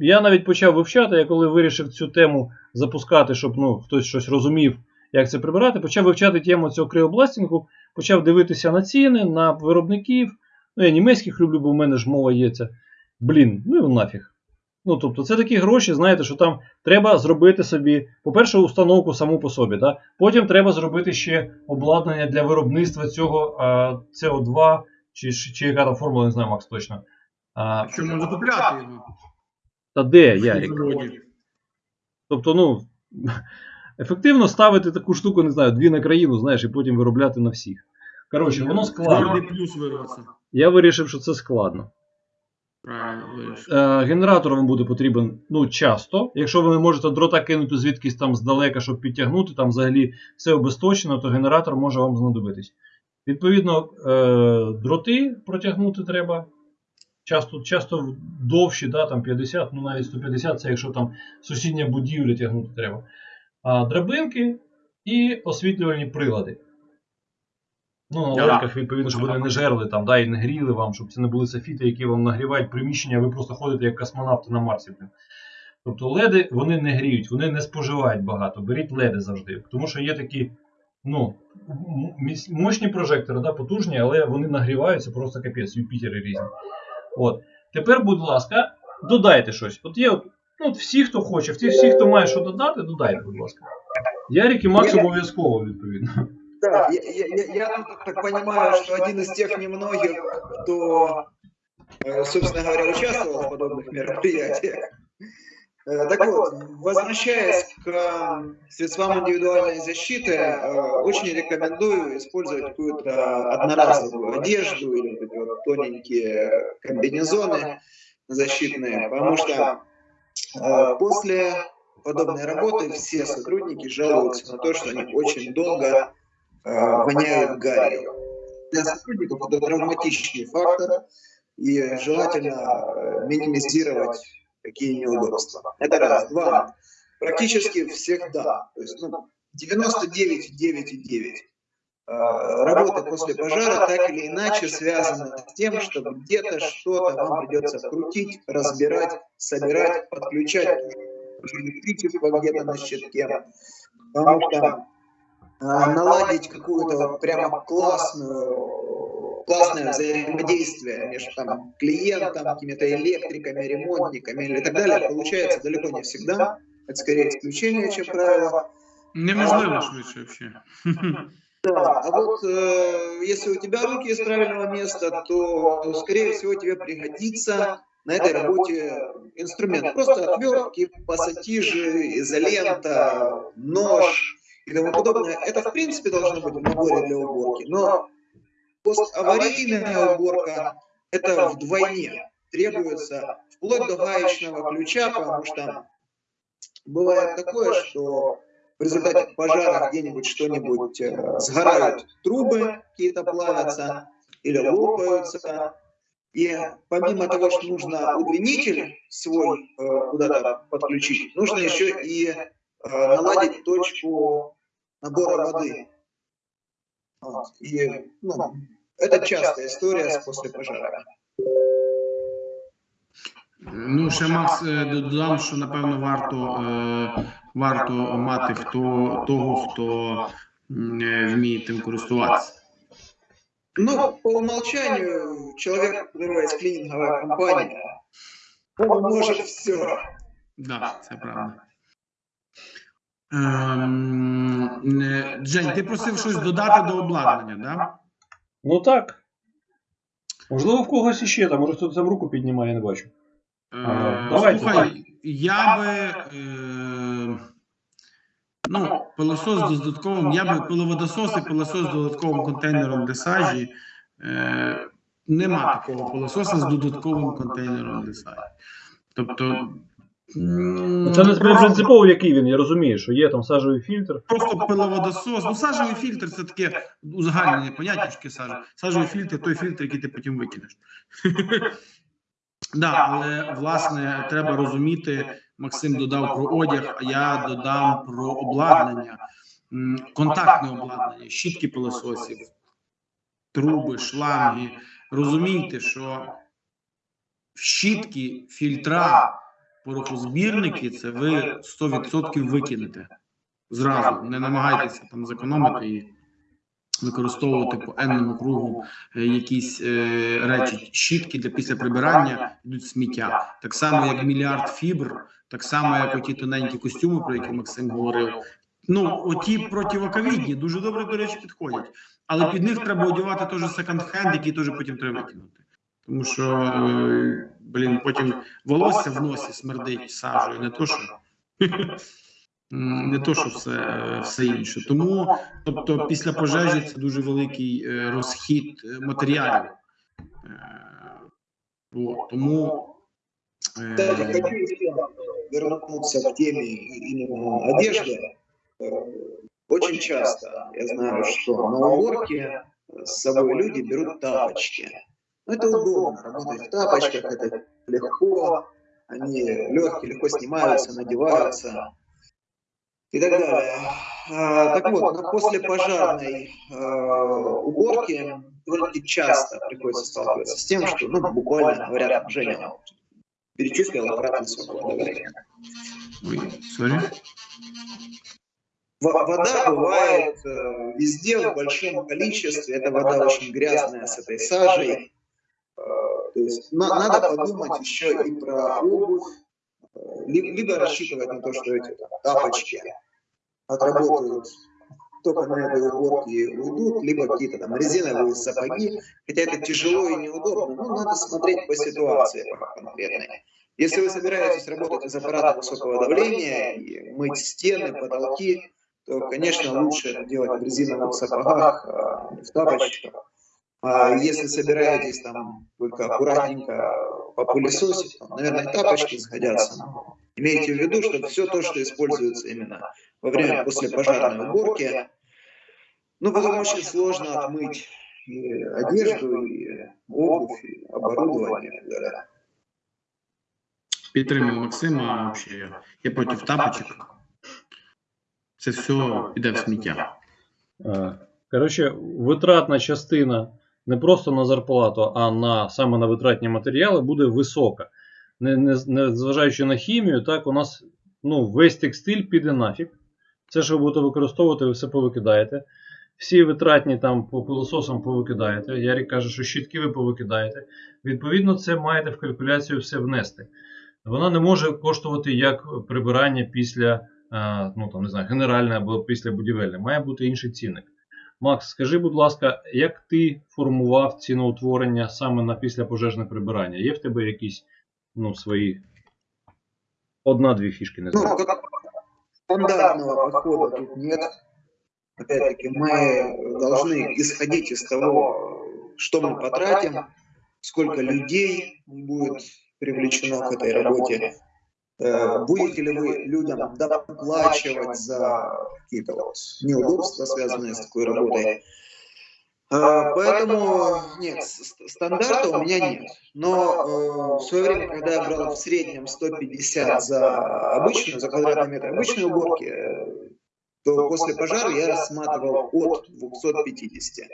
я навіть почав вивчати, я коли вирішив цю тему запускати, щоб ну, хтось щось розумів, як це прибирати, почав вивчати тему цього криобластингу, почав дивитися на ціни, на виробників. Ну, я німецьких люблю, бо в мене ж мова є це. Блін, ну і нафіг. Ну, тобто, це такі гроші, знаєте, що там треба зробити собі, по-перше, установку саму по собі. Да? Потім треба зробити ще обладнання для виробництва цього а, CO2, чи, чи яка там формула, не знаю, Макс точно. А, Що можна купляти його? та де, Ярік? Тобто, ну, ефективно ставити таку штуку, не знаю, дві на країну, знаєш, і потім виробляти на всіх. Коротше, воно складно. Плюс вирвався. Я вирішив, що це складно. Правильно, вирішив. Е, генератор вам буде потрібен ну, часто. Якщо ви не можете дрота кинути звідкись там здалека, щоб підтягнути, там взагалі все обесточено, то генератор може вам знадобитись. Відповідно, е, дроти протягнути треба. Часто, часто довші, да, там 50, ну навіть 150, це якщо там сусідня будівля тягнути треба. А драбинки і освітлювальні прилади. Ну, на Да. відповідно, щоб вони не жерли там, да, і не гріли вам, щоб це не були софіти, які вам нагрівають приміщення, а ви просто ходите як космонавти на Марсі. Тобто леди вони не гріють, вони не споживають багато. Беріть леди завжди. Тому що є такі ну, мощні прожектори, да, потужні, але вони нагріваються просто капець, Юпітери різні. От. Тепер, будь ласка, додайте щось. От є от, ну, от всі, хто хоче, всі, всі, хто має що додати, додайте, будь ласка. Ярик і Макс обов'язково, відповідно. Да, я, я- я- я тут так понимаю, что один из тех немногих, кто, э, собственно говоря, участвовал в подобных мероприятиях. Э, Так вот, возвращаясь к э, средствам индивидуальной защиты, очень рекомендую использовать какую-то одноразовую одежду или вот тоненькие комбинезоны защитные, потому что после подобной работы все сотрудники жалуются на то, что они очень долго воняют гарью. Для сотрудников это травматичный фактор, и желательно э, минимизировать такие неудобства. Это раз. Два. Практически всегда, то есть ну, 99,9,9 э, работа после пожара так или иначе связана с тем, что где-то что-то вам придется крутить, разбирать, собирать, подключать электричество где-то на щитке. Потому что а, наладить какую-то вот прямо классную, классное взаимодействие между там, клиентом, какими-то электриками, ремонтниками или так далее получается далеко не всегда. Это скорее исключение, чем правило. Неможливо швидше взагалі. Да, а вот э, если у тебя руки из правильного места, то, скорее всего, тебе пригодится на этой работе инструмент. Просто отвертки, пассатижи, изолента, нож и тому подобное. Это, в принципе, должно быть в наборе для уборки. Но поставарийная уборка – это вдвойне. Требуется вплоть до гаечного ключа, потому что бывает такое, что в результате пожара где-нибудь что-нибудь э, сгорают трубы, какие-то плавятся или лопаются. И помимо того, что нужно удлинитель свой э, куда-то подключить, нужно еще и э, наладить точку набора воды. Вот. И ну, это частая история с после пожара. Ну, ще Макс е, додам, що напевно варто, е, варто мати хто, того, хто е, вміє тим користуватися. Ну, по умолчанию, человек, у которого есть клининговая компания, он может все. Да, це правда. Ем, Жень, ти просив щось додати до обладнання, да? Ну так. Можливо, в когось іще там, може хтось там руку піднімає, я не бачу. Е, давайте, Слухай, я би. Е, ну, пилосос з додатковим, я би пиловодосос і пилосос з додатковим контейнером для сажі. Е, нема такого пилососа з додатковим контейнером для сажі. Тобто. Це не просто- принципово, який він, я розумію, що є там сажовий фільтр. Просто пиловодосос. Ну, сажевий фільтр це таке узагальнене поняття сажі. Сажевий фільтр той фільтр, який ти потім викинеш. Да, але власне треба розуміти, Максим додав про одяг, а я додам про обладнання, контактне обладнання, щітки пилососів, труби, шланги. Розумійте, що щітки, фільтра, порохозбірники це ви 100% викинете зразу. Не намагайтеся там зекономити і використовувати по енному кругу е, якісь е, речі. Щітки для після прибирання йдуть сміття. Так само, як мільярд фібр, так само, як оті тоненькі костюми, про які Максим говорив. Ну, оті противоковідні дуже добре, до речі, підходять. Але під них треба одягати теж секонд-хенд, який теж потім треба викинути. Тому що, е, блін, потім волосся в носі смердить сажею, не то що. Не то, що все, е, все інше. Тому, тобто, після пожежі це дуже великий е, розхід е, матеріалів. Е, От, тому Кстати, е, хочу еще вернуться к теме именно одежды. Очень часто я знаю, что на уборке с собой люди берут тапочки. Ну, это удобно, работать в тапочках, это легко, они легкие, легко снимаются, надеваются и так далее. А, так вот, на послепожарной э, уборке довольно-таки часто приходится сталкиваться с тем, что, ну, буквально говоря, Женя перечислил ой, sorry. Во- Вода бывает э, везде в большом количестве. Эта вода очень грязная с этой сажей. Э, то есть на- надо подумать еще и про обувь, э, ли- либо рассчитывать на то, что эти там, тапочки отработают только на этой уборке и уйдут, либо какие-то там резиновые сапоги. Хотя это тяжело и неудобно, но надо смотреть по ситуации конкретной. Если вы собираетесь работать из аппарата высокого давления и мыть стены, потолки, то, конечно, лучше это делать в резиновых сапогах, а не в тапочках. А если собираетесь там только аккуратненько попылесосить, то, наверное, тапочки сгодятся. Но имейте в виду, что все то, что используется именно во время послепожарной уборки, ну, потом очень сложно отмыть и одежду, и обувь, и оборудование и так далее. Підтримую Максима. Взагалі, я, я проти тапочок. Це все піде в сміття. Е, Коротше, витратна частина не просто на зарплату, а на саме на витратні матеріали буде висока. Не, не, не зважаючи на хімію, так у нас ну, весь текстиль піде нафіг. Все, що ви будете використовувати, ви все повикидаєте. Всі витратні там по пилососам повикидаєте. Ярік каже, що щітки ви повикидаєте. Відповідно, це маєте в калькуляцію все внести. Вона не може коштувати як прибирання після е, ну там не знаю, генеральне або післябудівельне, має бути інший цінник. Макс, скажи, будь ласка, як ти формував ціноутворення саме на післяпожежне прибирання? Є в тебе якісь ну, свої одна-дві фішки, не знаю. Ну, как стандартного подхода тут нет. Опять-таки, мы должны исходить из того, что мы потратим, сколько людей будет привлечено к этой работе. Э, Будете ли вы людям доплачивать за какие-то вот неудобства, связанные с такой работой? Э, Поэтому нет, стандарта у меня нет. Но э, в свое время, когда я брал в среднем 150 за обычную, за квадратный метр обычной уборки, э, то после пожара я рассматривал от 250.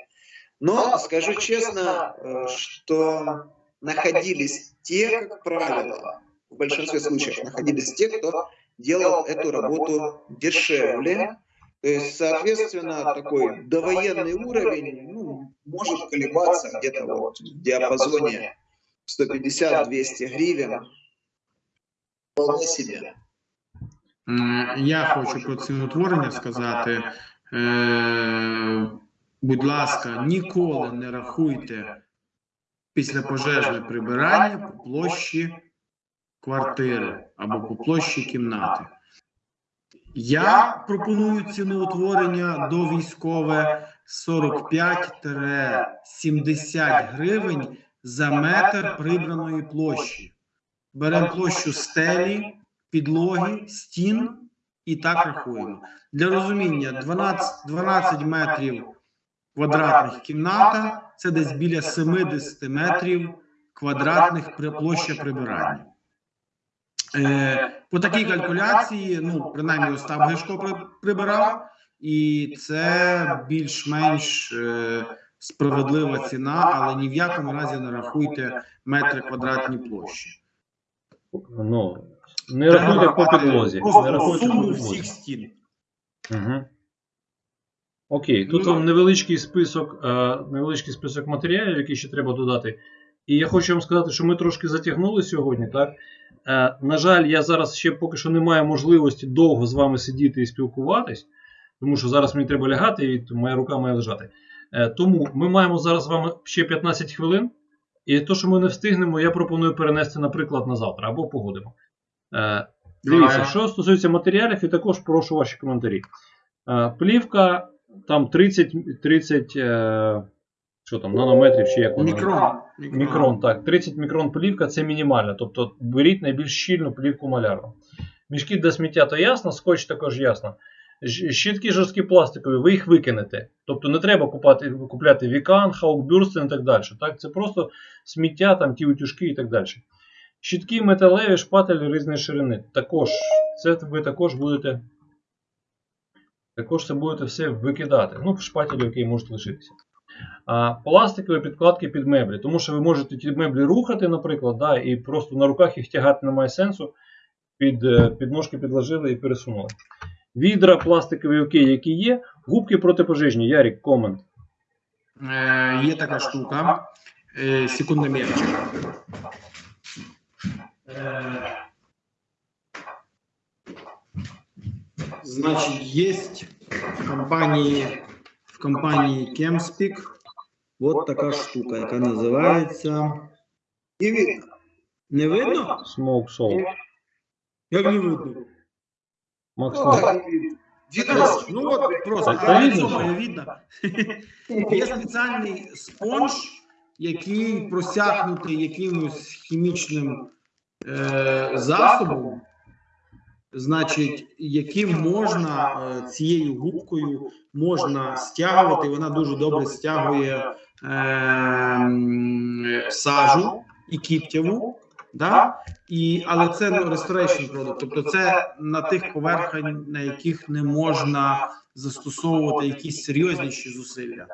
Но скажу честно, э, что находились те, как правило, в большинстве случаев находились те, кто делал эту работу дешевле. То есть, соответственно, такой довоенный уровень ну, может колебаться где-то вот в диапазоне 150-200 гривен. Вполне себе. М, Я хочу про ціноутворення сказати. Е, будь ласка, ніколи не рахуйте післяпожежне прибирання по площі квартири або по площі кімнати. Я пропоную ціноутворення до військове 45-70 гривень за метр прибраної площі. Беремо площу стелі, підлоги, стін і так рахуємо. Для розуміння 12, 12 метрів квадратних кімната це десь біля 70 метрів квадратних площа прибирання. Е, по такій калькуляції, ну, принаймні, Остап Гешко прибирав, і це більш-менш е, справедлива ціна, але ні в якому разі не рахуйте метри квадратні площі. Ну, не рахуйте по підлозі. Не Просто рахуйте по підлозі. всіх стін. Угу. Окей, тут Ну, вам невеличкий список, е, невеличкий список матеріалів, які ще треба додати. І я хочу вам сказати, що ми трошки затягнули сьогодні, так? Е, на жаль, я зараз ще поки що не маю можливості довго з вами сидіти і спілкуватись, тому що зараз мені треба лягати, і моя рука має лежати. Е, тому ми маємо зараз з вами ще 15 хвилин. І то, що ми не встигнемо, я пропоную перенести, наприклад, на завтра або погодимо. Е, дивіться, що стосується матеріалів, і також прошу ваші коментарі. Плівка там 30, 30 е, що там, нанометрів чи як вона? Мікрон. Мікрон, так. 30 мікрон плівка це мінімально. Тобто беріть найбільш щільну плівку малярну. Мішки для сміття то ясно, скотч також ясно. Щітки жорсткі пластикові, ви їх викинете. Тобто не треба купати, купляти вікан, хаукбюрстен і так далі. Так? Це просто сміття, там ті утюжки і так далі. Щітки металеві, шпателі різної ширини. Також це ви також будете. Також це будете все викидати. Ну, шпателі, які можуть лишитися. Пластикові підкладки під меблі, тому що ви можете ті меблі рухати, наприклад, да, і просто на руках їх тягати немає сенсу. Під, е, під ножки підложили і пересунули. Відра пластикові окей, які є. Губки протипожежні. Ярік, комент. Е, є така штука. Е, секундомірчик. Е, значить, є в компанії, в компанії Kemspeak от така штука, яка називається. Не видно. Не видно? Smoke Salt. Як не видно? Макс, Ну, ну, так ну от просто Так, та лицо видно, що? видно. Є спеціальний спонж, який просякнутий якимось хімічним е, засобом, значить, яким можна е, цією губкою можна стягувати. Вона дуже добре стягує сажу і кіптяву. Да? І, але це ну, restoration product, тобто це на тих поверхнях, на яких не можна застосовувати якісь серйозніші зусилля.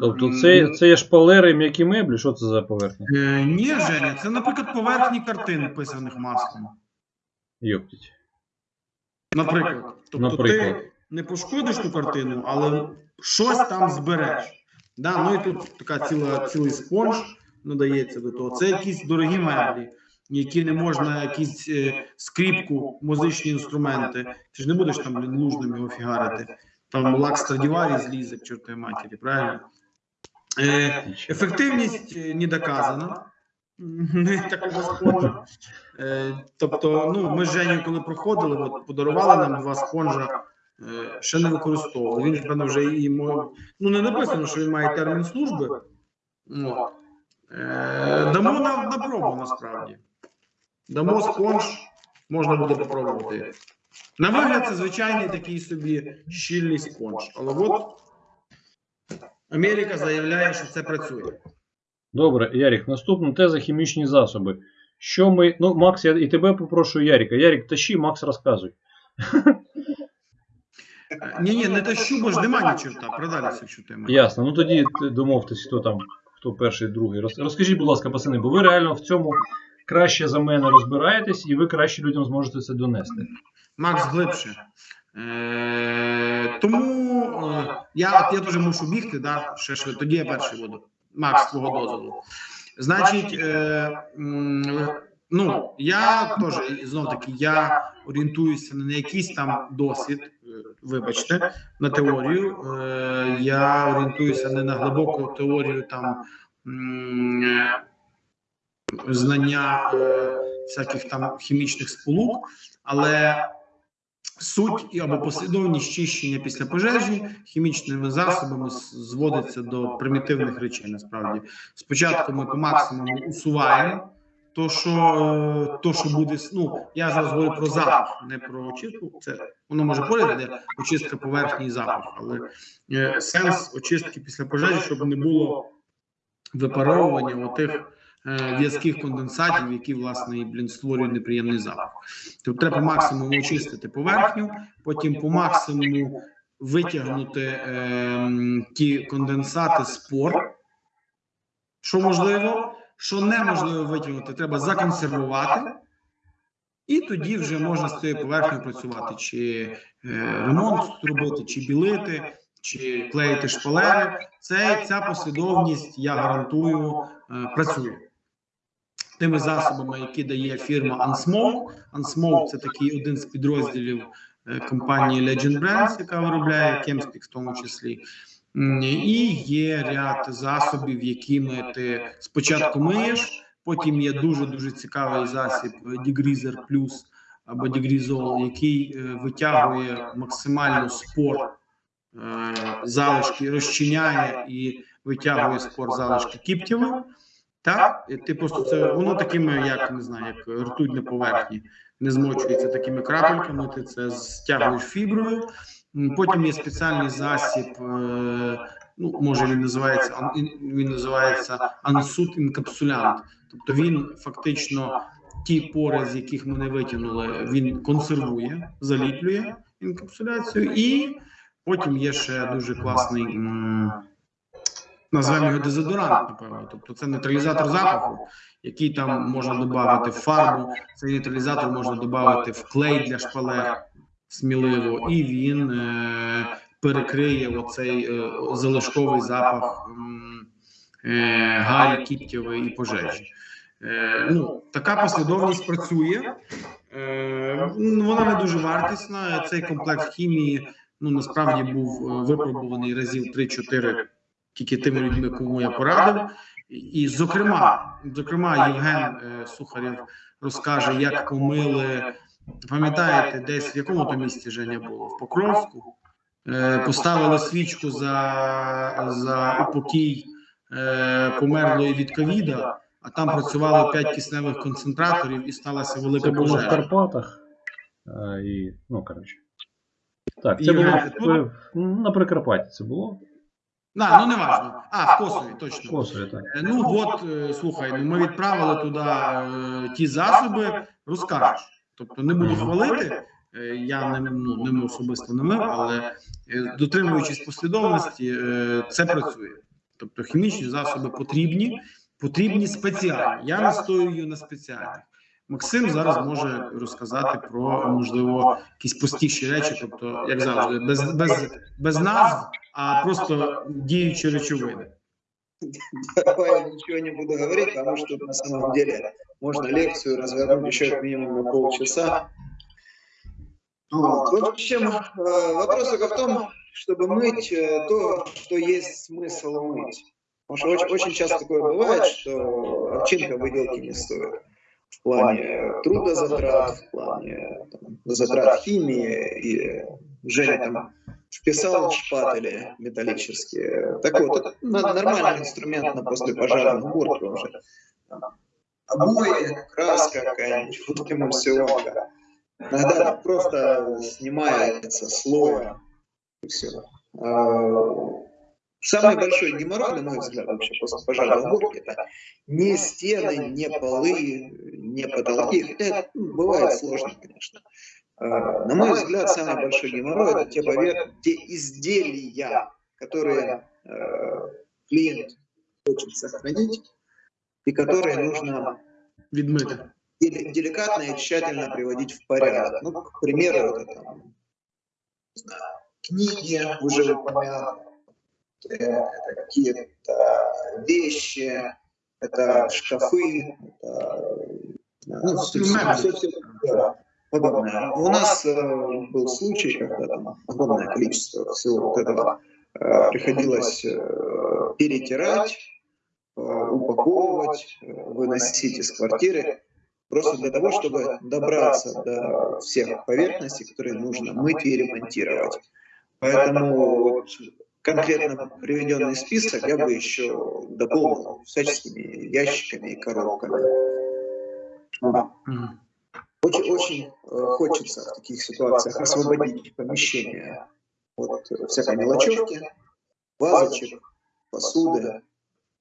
тобто це, це є шпалери, м'які меблі. Що це за поверхня? Е, Ні, Женя, це, наприклад, поверхні картин, писаних маслом. Йоптіть. Наприклад. Тобто Наприклад. ти не пошкодиш ту картину, але щось там збереш. Да? Ну і тут така ціла, цілий спонж надається до того. Це якісь дорогі меблі. які не можна якісь е, скріпку, музичні інструменти. Ти ж не будеш там блін, лужним його фігарити. Там лак Страдіварі злізе к чортовій матері, правильно? Е, ефективність е, не доказана. Такого спонжа. Е, тобто, ну, ми з Женєю, коли проходили, от, подарували нам два спонжа, ще не використовували. Він, певно, вже і мо- ну, не написано, що він має термін служби. От. Е, дамо на, на пробу насправді. Дамо спонж, можна буде попробувати. На вигляд, це звичайний такий собі щільний спонж. Але от Америка заявляє, що це працює. Добре, Ярік, наступна теза хімічні засоби. Що ми. Ну, Макс, я і тебе попрошу Яріка. Ярік, тащи, Макс розказуй. Ні, ні, не тащу, бо ж нема ні чорта. Продалися, якщо тема. Ясно. Ну тоді ти домовтесь, хто там, хто перший, другий. Роз- Розкажіть, будь ласка, пацани, бо ви реально в цьому краще за мене розбираєтесь, і ви краще людям зможете це донести. Макс глибше. Е, тому е, я, от я дуже мушу бігти, да, ще швидко. Тоді я перший буду. Макс, твого дозволу. Значить, е, м, ну, я теж, знов таки, я орієнтуюся не на якийсь там досвід, вибачте, на теорію. Е, я орієнтуюся не на глибоку теорію там знання е, всяких там хімічних сполук, але суть або послідовність чищення після пожежі хімічними засобами зводиться до примітивних речей. Насправді, спочатку ми по максимуму усуваємо. То, що, е, то, що буде, ну я зараз говорю про запах, не про очистку. Це воно може поряд, де очистка поверхні і запах, але е, сенс очистки після пожежі, щоб не було випаровування отих е, в'язких конденсатів, які власне і блін створюють неприємний запах. Тобто треба по максимуму очистити поверхню, потім по максимуму витягнути е, ті конденсати з пор, що можливо, що неможливо витягнути, треба законсервувати. І тоді вже можна з цією поверхнею працювати, чи е, ремонт робити, чи білити, чи клеїти шпалери. Це ця послідовність, я гарантую, е, працює. Тими засобами, які дає фірма Unsmoke. Unsmoke – це такий один з підрозділів е, компанії Legend Brands, яка виробляє Chemspeak в тому числі. М, І є ряд засобів, якими ти спочатку миєш, потім є дуже дуже цікавий засіб е, Degreaser Plus або Degreazol, який е, витягує максимально спор е, залишки, розчиняє і витягує спор залишки кіптєвих. Так, ти просто це воно такими, як не знаю, як ртуть на поверхні, не змочується такими крапельками. Ти це стягуєш фіброю. Потім є спеціальний засіб. е, Ну, може він називається він називається ансут інкапсулянт. Тобто він фактично ті пори, з яких ми не витягнули, він консервує, заліплює інкапсуляцію, і потім є ще дуже класний. м, Назвемо його дезодорант, напевно. Тобто це нейтралізатор запаху, який там можна додати в фарбу. Цей нейтралізатор можна додати в клей для шпалер сміливо, і він е, перекриє оцей е, залишковий запах е, гарі, кіптєвої і пожежі. Е, ну, така послідовність працює. Е, вона не дуже вартісна. Цей комплект хімії ну насправді був е, випробуваний разів 3-4 тільки тими людьми, кому я порадив. І, і, зокрема, зокрема, Євген е, Сухарєв розкаже, як помили. Пам'ятаєте, десь в якому то місці Женя було? В Покровську. Е, поставили свічку за, за упокій е, померлої від ковіда, а там працювало 5 кисневих концентраторів і сталася велика Це було в. Карпатах. І, ну, коротше. Так, це було в- на Прикарпатті це було. На, ну не важливо. А, в Косові, точно. В. Косові, так. Е, Ну от е, слухай, ну ми відправили туди е, ті засоби, розкажеш. Тобто не буду хвалити. е, Я не ну, ними особисто не мив, але е, дотримуючись послідовності, е, це працює. Тобто хімічні засоби потрібні, потрібні спеціальні. Я настоюю на спеціальних. Максим зараз може розказати про можливо якісь простіші речі, тобто, як завжди, без, без, без назв, а просто діючі речовини. Давай ничего не буду говорить, потому что на самом деле можно лекцию развернуть еще минимум на полчаса. Вот. В общем, э, вопрос только в том, чтобы мыть э, то, что есть смысл мыть. Потому что очень, очень часто такое бывает, что овчинка выделки не стоит. В плане трудозатрат, в плане там, затрат химии. И Женя там вписал шпатели металлические. Так вот, нормальный инструмент на послепожарную уборку уже. Обои, краска какая-нибудь, фотоэмульсионка. Иногда просто снимается слоем, и все. А, самый большой геморрой, на мой взгляд, вообще после пожарной уборки, это не стены, не полы, не потолки. Это ну, бывает сложно, конечно. А, на мой взгляд, самый большой геморрой это те, повер... те изделия, которые э, клиент хочет сохранить и которые нужно деликатно и тщательно приводить в порядок. Ну, к примеру, это там, не знаю, книги, уже упомянутые, это какие-то вещи, это шкафы, это, ну, все, все, все, да, подобное. У нас э, был случай, когда там огромное количество всего вот этого э, приходилось э, перетирать, э, упаковывать, э, выносить из квартиры, просто для того, чтобы добраться до всех поверхностей, которые нужно мыть и ремонтировать. Поэтому вот конкретно приведенный список я бы еще дополнил всяческими ящиками и коробками. Очень, очень э, хочется в таких ситуациях освободить помещение от всякой мелочевки, вазочек, посуды,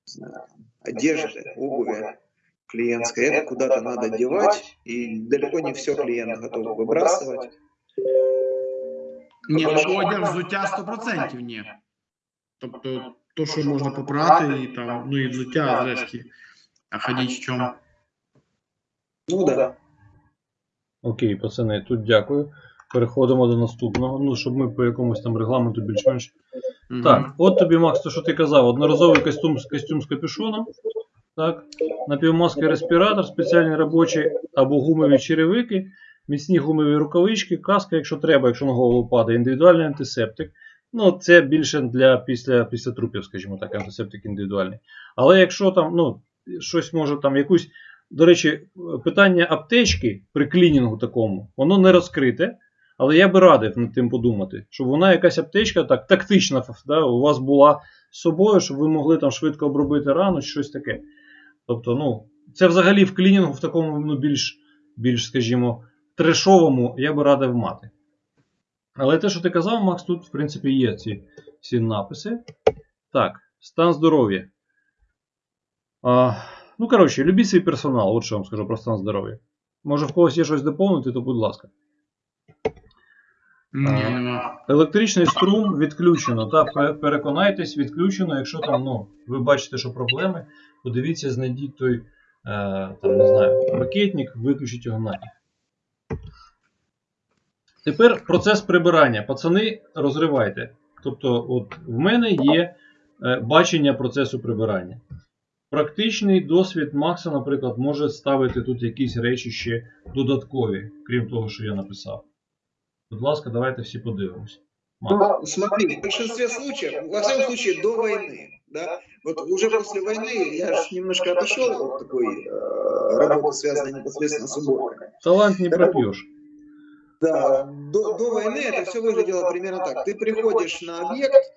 знаю, одежды, обуви клиентской. Это куда-то надо девать, и далеко не все клиент готов выбрасывать. Ні, ну одяг взуття 100% ні. Тобто, то, що можна попрати, і там, ну і взуття, зрешті. А ходіть в чому? Ну да. Окей, пацани, тут дякую. Переходимо до наступного. Ну, щоб ми по якомусь там регламенту більш-менш. Мгм. Так, от тобі, Макс, то, що ти казав, одноразовий костюм, костюм з капюшоном, так, напівмаска респіратор, спеціальні робочі або гумові черевики, міцні гумові рукавички, каска, якщо треба, якщо на голову падає, індивідуальний антисептик. Ну, це більше для після, після трупів, скажімо так, антисептик індивідуальний. Але якщо там, ну, щось може там якусь. До речі, питання аптечки при клінінгу такому, воно не розкрите. Але я би радив над тим подумати, щоб вона якась аптечка так тактична да, у вас була з собою, щоб ви могли там швидко обробити рану, чи щось таке. Тобто, ну, це взагалі в клінінгу в такому ну, більш, більш, скажімо, трешовому я би радив мати. Але те, що ти казав, Макс, тут, в принципі, є ці, ці написи. Так, стан здоров'я. Ну, коротше, любіть свій персонал, от що вам скажу про стан здоров'я. Може в когось є щось доповнити, то будь ласка. Ні. Електричний струм відключено. Та переконайтесь, відключено. Якщо там ну, ви бачите, що проблеми, подивіться, знайдіть той е, там, не знаю, пакетник, виключіть його нафіг. Тепер процес прибирання. Пацани, розривайте. Тобто, от в мене є е, бачення процесу прибирання. Практичний досвід Макса, наприклад, може ставити тут якісь речі ще додаткові, крім того, що я написав. Будь ласка, давайте всі подивимось. Макс. Ну, смотри, в большинстве случаев, во всяком случае, до войны, да, вот уже после войны я ж немножко отошел от такой э, работы, связанной непосредственно с уборкой. Талант не пропьешь. Да, до, до войны это все выглядело примерно так. Ты приходишь на объект,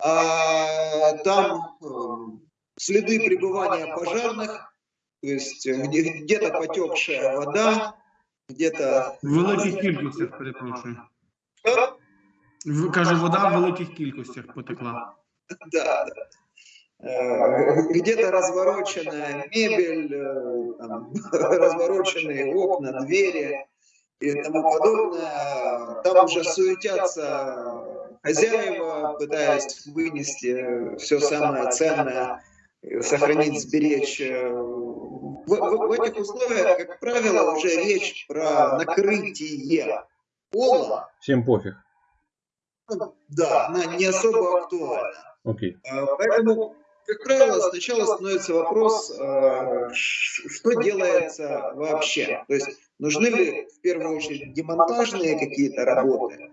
а там э, следы пребывания пожарных, то есть э, где, где-то потекшая вода, где-то... В великих кількостях, перепрошую. Кажу, вода в великих кількостях потекла. Да, да. Э, Где-то развороченная мебель, э, там, развороченные окна, двери и тому подобное. Там уже суетятся хозяева, пытаясь вынести все самое ценное, сохранить, сберечь. Э, В, в- в этих условиях, как правило, уже речь про накрытие пола. Всім пофіг. Ну, Да, она не особо актуальна. Окей. А, Поэтому как правило, сначала становится вопрос, э, что делается вообще. То есть нужны ли в первую очередь демонтажные какие-то работы,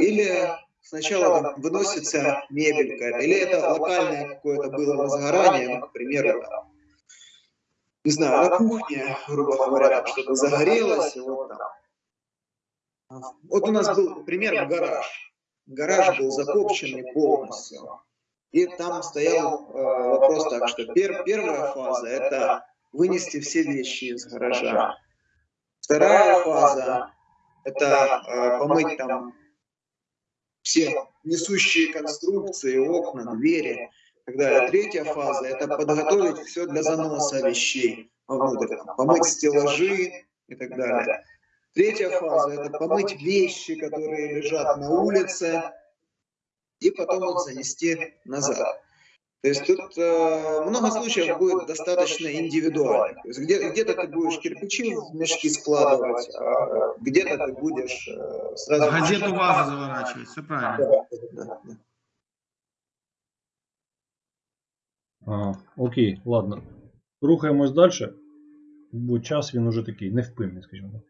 или сначала там выносится мебель какая-то, или это локальное какое-то было возгорание, ну, к примеру, там, не знаю, на кухне, грубо говоря, там что-то загорелось, и вот там. Вот у нас был пример гараж. Гараж был закопченный полностью. И там стоял э, вопрос так, что пер- первая фаза – это вынести все вещи из гаража. Вторая фаза – это э, помыть там все несущие конструкции, окна, двери далее. Третья фаза – это подготовить все для заноса вещей вовнутрь, там, помыть стеллажи и так далее. Третья фаза – это помыть вещи, которые лежат на улице, и потом их занести назад. То есть тут э, много случаев будет достаточно индивидуально. То есть где, где-то ты будешь кирпичи в мешки складывать, а где-то ты будешь э, сразу... Газету вазу заворачивать, все правильно. Да, да, да. А, окей, ладно. Рухаємось далі. Бо час він уже такий невпинний, скажімо так.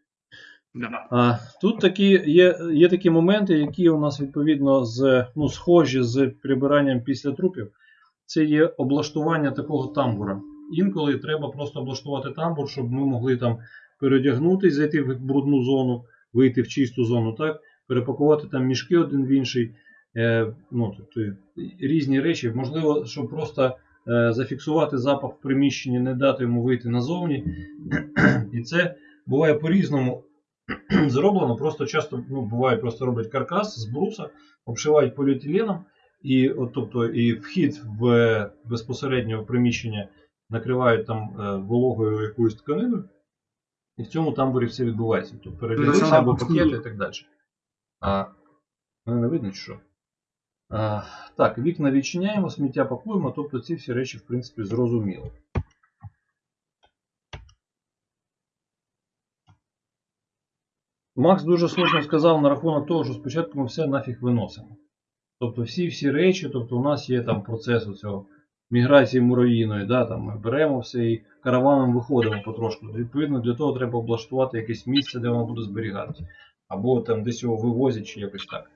Да. А, тут такі є, є такі моменти, які у нас відповідно з, ну, схожі з прибиранням після трупів. Це є облаштування такого тамбура. Інколи треба просто облаштувати тамбур, щоб ми могли там переодягнутися, зайти в брудну зону, вийти в чисту зону, так? перепакувати там мішки один в інший. Е, ну, тобто, різні речі. Можливо, щоб просто е, зафіксувати запах в приміщенні, не дати йому вийти назовні. І це буває по-різному зроблено. Просто часто ну, буває, просто роблять каркас з бруса, обшивають поліетиленом, і, от, тобто, і вхід в безпосередньо в приміщення накривають там е, вологою якоюсь тканиною. І в цьому тамбурі все відбувається. Тобто передягнути або пакети і так далі. А, мене не видно, що. А, так, вікна відчиняємо, сміття пакуємо, тобто ці всі речі, в принципі, зрозуміло. Макс дуже слушно сказав на рахунок того, що спочатку ми все нафіг виносимо. Тобто всі всі речі, тобто у нас є там процес цього міграції муравійної, да, там ми беремо все і караваном виходимо потрошку. Відповідно, для того треба облаштувати якесь місце, де воно буде зберігатися. Або там десь його вивозять чи якось так.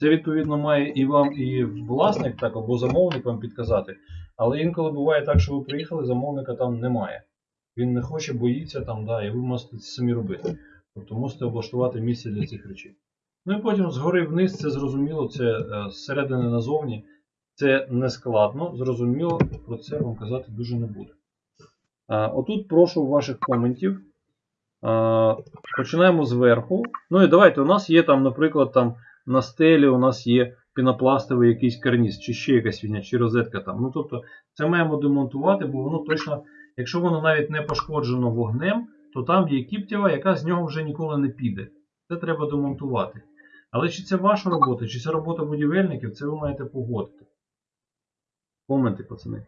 Це відповідно має і вам, і власник, так, або замовник вам підказати. Але інколи буває так, що ви приїхали, замовника там немає. Він не хоче, боїться там, да, і ви мусите це самі робити. Тобто мусите облаштувати місце для цих речей. Ну і потім згори вниз, це зрозуміло, це е, зсередини назовні. Це не складно, зрозуміло, про це вам казати дуже не буду. А, отут прошу ваших коментів. А, починаємо зверху. Ну і давайте, у нас є там, наприклад, там на стелі у нас є пінопластовий якийсь карніз, чи ще якась фігня, чи розетка там. Ну тобто, це маємо демонтувати, бо воно точно, якщо воно навіть не пошкоджено вогнем, то там є кіптєва, яка з нього вже ніколи не піде. Це треба демонтувати. Але чи це ваша робота, чи це робота будівельників, це ви маєте погодити. Коменти, пацани.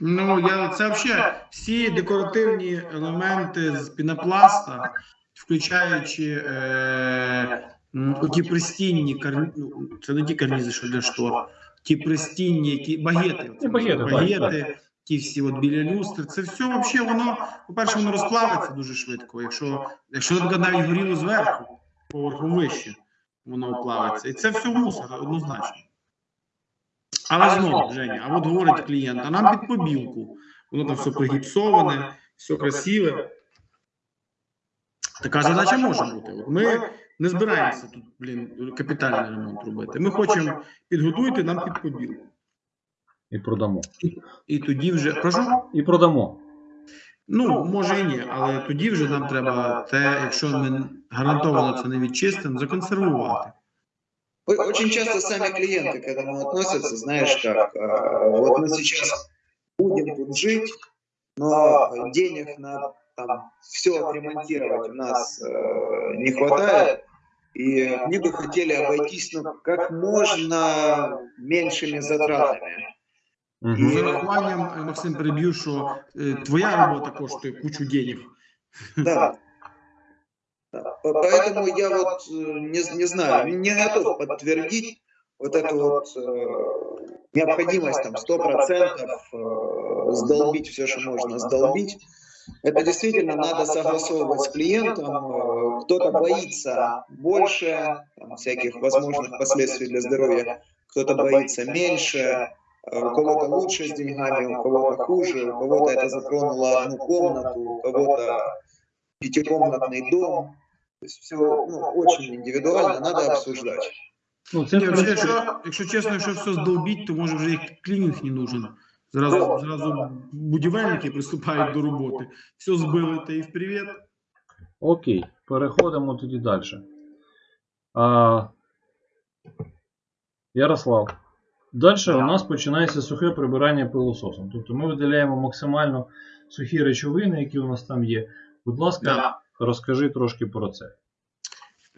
Ну, я, це взагалі всі декоративні елементи з пінопласта, включаючи е, м, оті пристінні карні... ну, це не ті карнізи, що для штор, ті пристінні, які багети, Ну, багети, багети ті всі от біля люстр. Це все взагалі воно, по-перше, воно розплавиться дуже швидко. Якщо, якщо навіть горіло зверху, поверху вище, воно плавиться. І це все мусор, однозначно. Але знову, Женя, а от говорить клієнт, а нам під побілку. Воно там все пригіпсоване, все красиве. Така задача може бути. Ми не збираємося тут, блін, капітальний ремонт робити. Ми хочемо підготуйте нам під побілку. І продамо. І тоді вже. Прошу? І продамо. Ну, може і ні, але тоді вже нам треба те, якщо ми гарантовано це не відчистимо, законсервувати. О- Очень часто сами клиенты к этому относятся, знаешь, как э, вот мы сейчас будем тут жить, но денег на там, все отремонтировать у нас э, не хватает, и они бы хотели обойтись ну, как можно меньшими затратами. Угу. З урахуванням, е, Максим, переб'ю, що е, твоя робота коштує кучу денег. Да. Да. По- Поэтому я вот э, не, не знаю, не готов подтвердить, вот эту вот э, необходимость там 100% э, сдолбить все, что можно сдолбить, это действительно надо согласовывать с клиентом. Э, Кто-то боится больше там, всяких возможных последствий для здоровья, кто-то боится меньше, э, у кого-то лучше с деньгами, у кого-то хуже, у кого-то это затронуло одну комнату, у кого-то пятикомнатный дом. То есть все ну, очень индивидуально, надо обсуждать. Ну, це, Ні, в взагалі, якщо, якщо чесно, якщо все здолбіть, то може вже і клінінг не нужен. Зразу, зразу будівельники приступають до роботи. Все збили та і вперед. Окей, переходимо тоді далі. А, Ярослав. Далі у нас починається сухе прибирання пилососом. Тобто ми видаляємо максимально сухі речовини, які у нас там є. Будь ласка, розкажи трошки про це.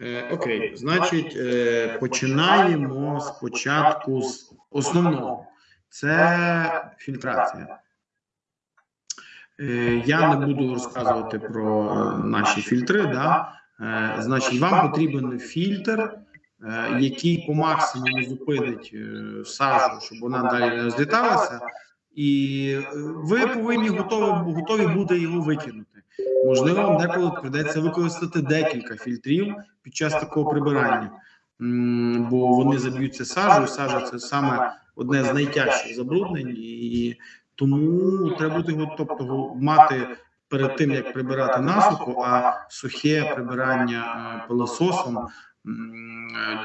Е, окей, значить, е, починаємо спочатку з основного. Це фільтрація. Е, я не буду розказувати про е, наші фільтри. Да? Е, значить, вам потрібен фільтр, е, який по максимуму зупинить е, сажу, щоб вона далі не розліталася. І е, ви повинні готові, готові бути його викинути. Можливо, вам деколи прийдеться використати декілька фільтрів під час такого прибирання, бо вони заб'ються сажею. Сажа це саме одне з найтяжчих забруднень, і тому треба бути тобто мати перед тим, як прибирати насухо, а сухе прибирання е, пилососом е,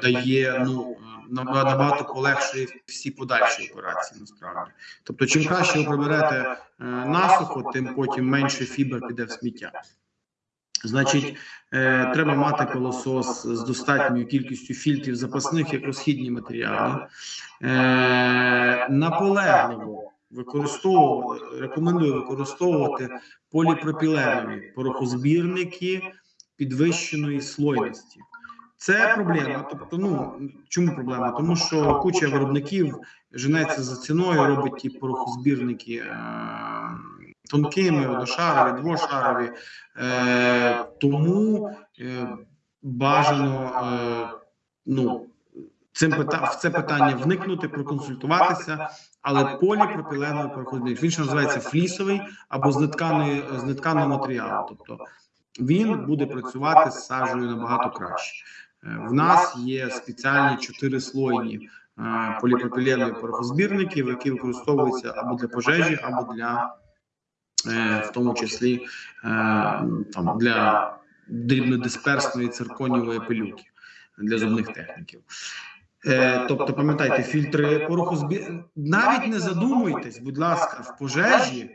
дає ну набагато полегшує всі подальші операції. Насправді, тобто, чим краще ви приберете е, насухо, тим потім менше фібр піде в сміття. Значить, е, треба мати пилосос з достатньою кількістю фільтрів запасних як розхідні матеріали. Е, наполегливо використовувати, рекомендую використовувати поліпропіленові порохозбірники підвищеної слойності. Це проблема. Тобто, ну чому проблема? Тому що куча виробників женеться за ціною, робить ті порохозбірники е, тонкими, одношарові, двошарові. Е, тому е, бажано е, ну, цим пита в це питання вникнути, проконсультуватися, але поліпропіленовий порохозбірник. Він ще називається флісовий або з нетканого матеріалу. Тобто він буде працювати з сажею набагато краще. Е, В нас є спеціальні чотирислойні е, поліпропіленові порохозбірники, які використовуються або для пожежі, або для е, в тому числі е, там для дрібнодисперсної цирконієвої пилюки для зубних техніків. Е, тобто, пам'ятайте, фільтри порохозбір... навіть не задумуйтесь, будь ласка, в пожежі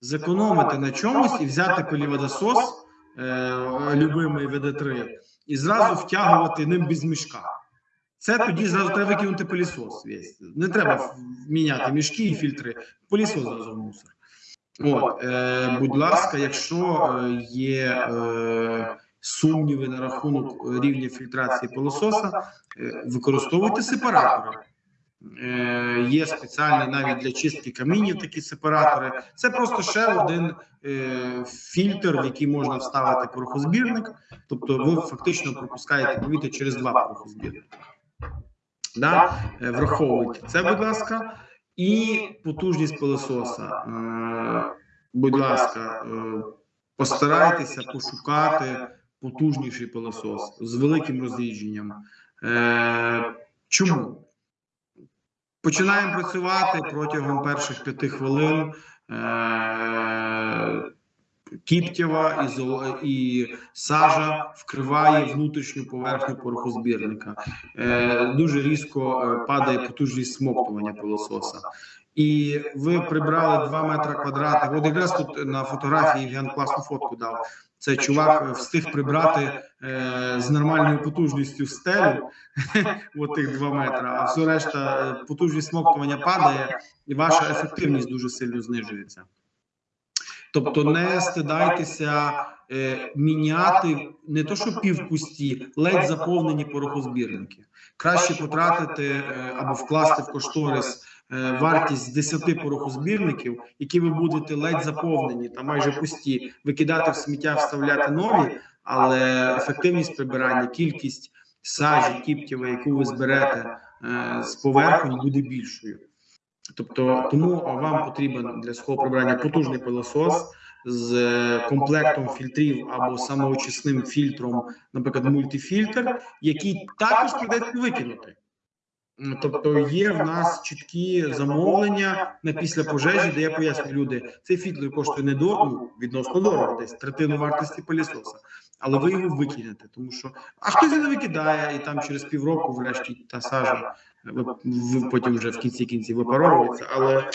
зекономити на чомусь і взяти пиліводосос, е, любимий ВД3, і зразу втягувати ним без мішка. Це тоді зразу треба викинути пилісос. Весь. Не треба міняти мішки і фільтри. Пилісос зразу в мусор. От, е, будь ласка, якщо е, є е, сумніви на рахунок е, рівня фільтрації пилососа, е, використовуйте сепаратори. Е, є спеціальні навіть для чистки камінів такі сепаратори. Це просто ще один е, фільтр, в який можна вставити порохозбірник. Тобто ви фактично пропускаєте повітря через два порохозбірники. Да? Е, Враховуйте це, будь ласка, і потужність пилососа. Будь ласка, постарайтеся пошукати потужніший пилосос з великим розрідженням. Чому? Починаємо працювати протягом перших п'яти хвилин. Е, Кіптєва і, сажа вкриває внутрішню поверхню порохозбірника. Е, дуже різко е, падає потужність смоктування пилососа. І ви прибрали 2 метри квадратних. От якраз тут на фотографії Євген класну фотку дав. Це чувак е, встиг прибрати е, з нормальною потужністю стелю, от тих 2 метри, а все решта е, потужність смоктування падає, і ваша ефективність дуже сильно знижується. Тобто не стидайтеся е, міняти не то, що півпусті, ледь заповнені порохозбірники. Краще потратити е, або вкласти в кошторис е, вартість 10 порохозбірників, які ви будете ледь заповнені та майже пусті, викидати в сміття, вставляти нові, але ефективність прибирання, кількість сажі, кіптєва, яку ви зберете з поверхонь буде більшою. Тобто, тому вам потрібен для свого прибирання потужний пилосос з комплектом фільтрів або самоочисним фільтром, наприклад, мультифільтр, який також придеться викинути. Тобто є в нас чіткі замовлення на після пожежі, де я поясню люди, цей фільтр коштує не дорого, ну, відносно дорого, десь третину вартості пилісоса, але ви його викинете, тому що а хтось не викидає, і там через півроку, врешті, та сажа ви, ви потім вже в кінці кінці випаровується, але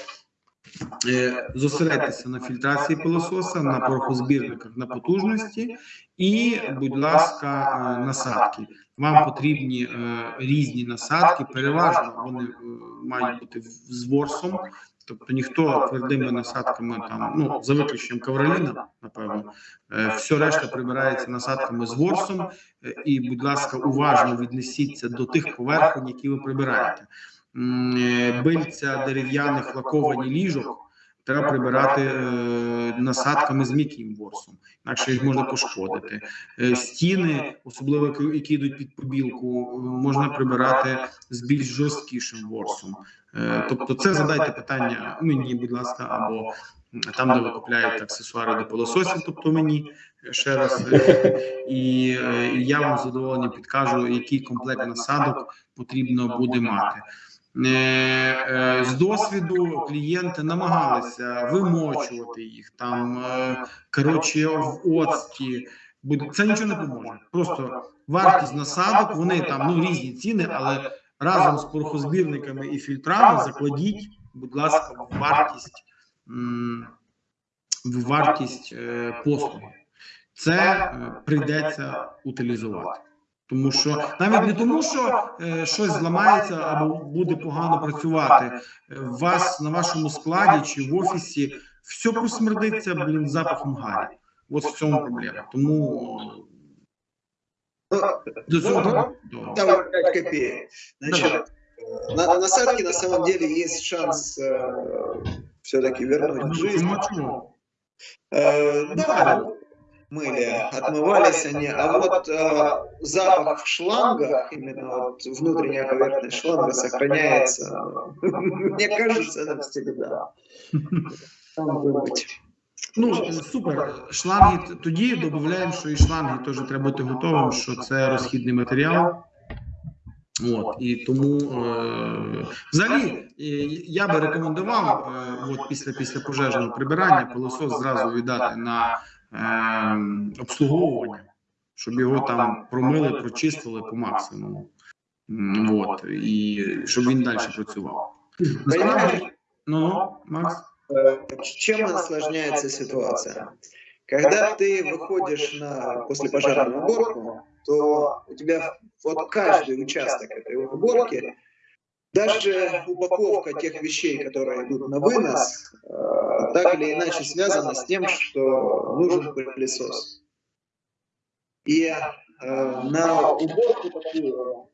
е, зосередьтеся на фільтрації пилососа, на порохозбірниках, на потужності і, будь ласка, е, насадки. Вам потрібні е, різні насадки, переважно вони е, мають бути з ворсом. Тобто ніхто твердими насадками там, ну за виключенням кавроліна, напевно, е, все решта прибирається насадками з ворсом. Е, і, будь ласка, уважно віднесіться до тих поверхонь, які ви прибираєте. Е, бильця дерев'яних лаковані ліжок треба прибирати е, насадками з м'яким ворсом, інакше їх можна пошкодити. Е, стіни, особливо які йдуть під побілку, можна прибирати з більш жорсткішим ворсом. Е, тобто, це задайте питання мені, будь ласка, або там, де ви купляєте аксесуари до пилососів, тобто мені ще раз, і, і я вам задоволення підкажу, який комплект насадок потрібно буде мати. Е, е, з досвіду клієнти намагалися вимочувати їх там, е, коротше, в оцті. Це нічого не поможе. Просто вартість насадок, вони там ну різні ціни, але разом з порохозбірниками і фільтрами закладіть, будь ласка, в вартість в вартість послуги. Це прийдеться утилізувати. Тому що навіть не тому, що е, щось зламається або буде погано працювати. Е, вас на вашому складі чи в офісі все просмердиться блін, запахом гарі. От в цьому проблема. Тому ну, до цього ну, там 5 копеек. Значит, на, на насадке на самом деле есть шанс э, все-таки вернуть жизнь. Э, да, мыли, отмывались они. А вот э, запах в шлангах, именно вот внутренняя поверхность шланга сохраняется, мне кажется, навсегда. Там быть. Ну, супер. Шланги тоді додаємо, що і шланги теж треба бути готовим, що це розхідний матеріал. От, І тому е, взагалі я би рекомендував е, от після після пожежного прибирання пилосос зразу віддати на е, обслуговування, щоб його там промили, прочистили по максимуму. От, і щоб він далі працював. Насправді, ну, Макс? Чем осложняется ситуация? Когда ты выходишь на послепожарную уборку, то у тебя вот каждый участок этой уборки даже упаковка тех вещей, которые идут на вынос, так или иначе связана с тем, что нужен пылесос. И э, на уборку такую,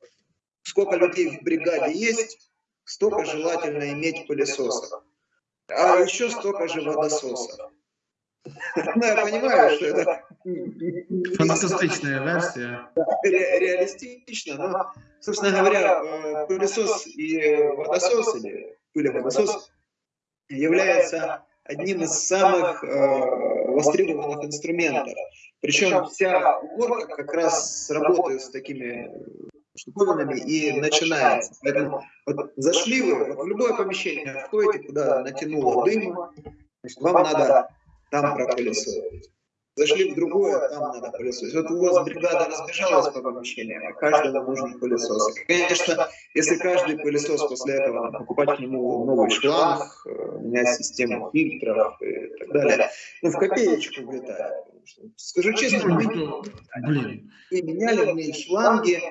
сколько людей в бригаде есть, столько желательно иметь пылесосов. А еще столько же водососов. Ну, я понимаю, что это... Фантастичная версия. Ре реалистично, но, собственно говоря, э, пылесос и водосос, или пылеводосос, является одним из самых э, востребованных инструментов. Причем вся уборка как раз работает с такими штуковинами и начинается. Поэтому вот зашли вы вот в любое помещение, входите, куда натянуло дым, значит, вам надо там пропылесосить. Зашли в другое, там надо пылесосить. Вот у вас бригада разбежалась по помещениям, а каждому нужен пылесос. И, конечно, если каждый пылесос после этого покупать к нему новый шланг, э, менять систему фильтров и так далее, ну, в копеечку влетает. Скажу честно, мы, мы меняли в ней шланги,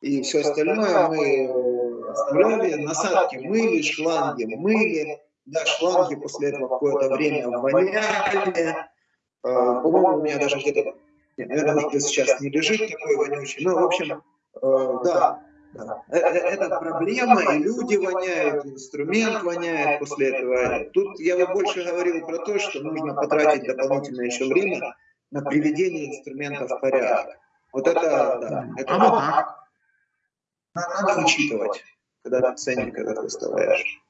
и все остальное мы оставляли, насадки мыли, шланги мыли, да, шланги после этого какое-то время воняли. А, по-моему, у меня даже где-то, наверное, может быть, сейчас не лежит такой вонючий. Но, в общем, э, да, да. Э, э, это проблема, и люди воняют, инструмент воняет после этого. Тут я бы больше говорил про то, что нужно потратить дополнительное еще время на приведение инструмента в порядок. Вот это, да, это а вот так. надо учитывать. когда ты ценник этот выставляешь.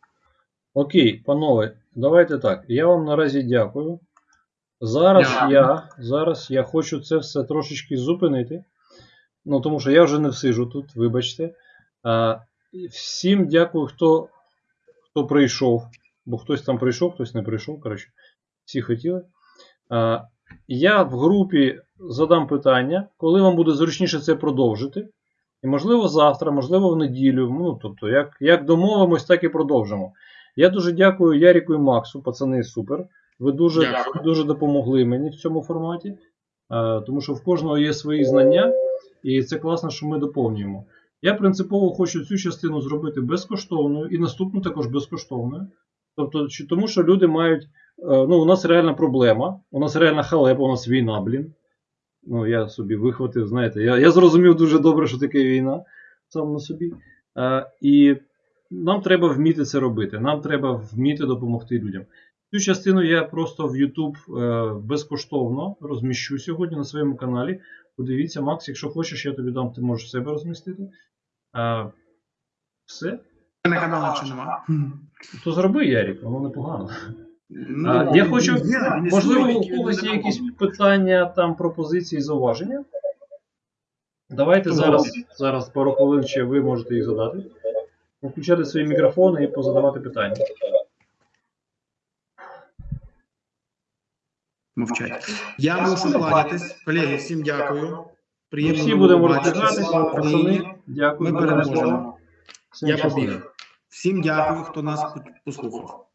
Окей, панове, давайте так. Я вам наразі дякую. Зараз Дякую. я, зараз я хочу це все трошечки зупинити. Ну, тому що я вже не всижу тут, вибачте. А, всім дякую, хто, хто прийшов. Бо хтось там прийшов, хтось не прийшов. Коротше, всі хотіли. А, я в групі задам питання, коли вам буде зручніше це продовжити. І можливо завтра, можливо в неділю. Ну, тобто, як, як домовимось, так і продовжимо. Я дуже дякую Яріку і Максу, пацани, супер. Ви дуже, Дякую. дуже допомогли мені в цьому форматі, е, тому що в кожного є свої знання, і це класно, що ми доповнюємо. Я принципово хочу цю частину зробити безкоштовною і наступну також безкоштовною. Тобто, тому що люди мають. е, Ну, у нас реальна проблема, у нас реальна халепа, у нас війна, блін. Ну, я собі вихватив, знаєте, я, я зрозумів дуже добре, що таке війна сам на собі. Е, і нам треба вміти це робити. Нам треба вміти допомогти людям. Цю частину я просто в YouTube е, безкоштовно розміщу сьогодні на своєму каналі. Подивіться, Макс, якщо хочеш, я тобі дам, ти можеш в себе розмістити. Е, все. На каналу чи нема? То зроби, Ярік, воно непогано. Ну, А, я хочу- є, Можливо, у когось є якісь питання, там, пропозиції, зауваження. Давайте зараз, зараз пару хвилин ще ви можете їх задати. Включати свої мікрофони і позадавати питання. Мовчать. Я мушу кланятись. Колеги, всім дякую. Приємно всі будемо. Україні. Пацани, дякую. Ми переможемо. Я побіг. Всім дякую, хто нас послухав.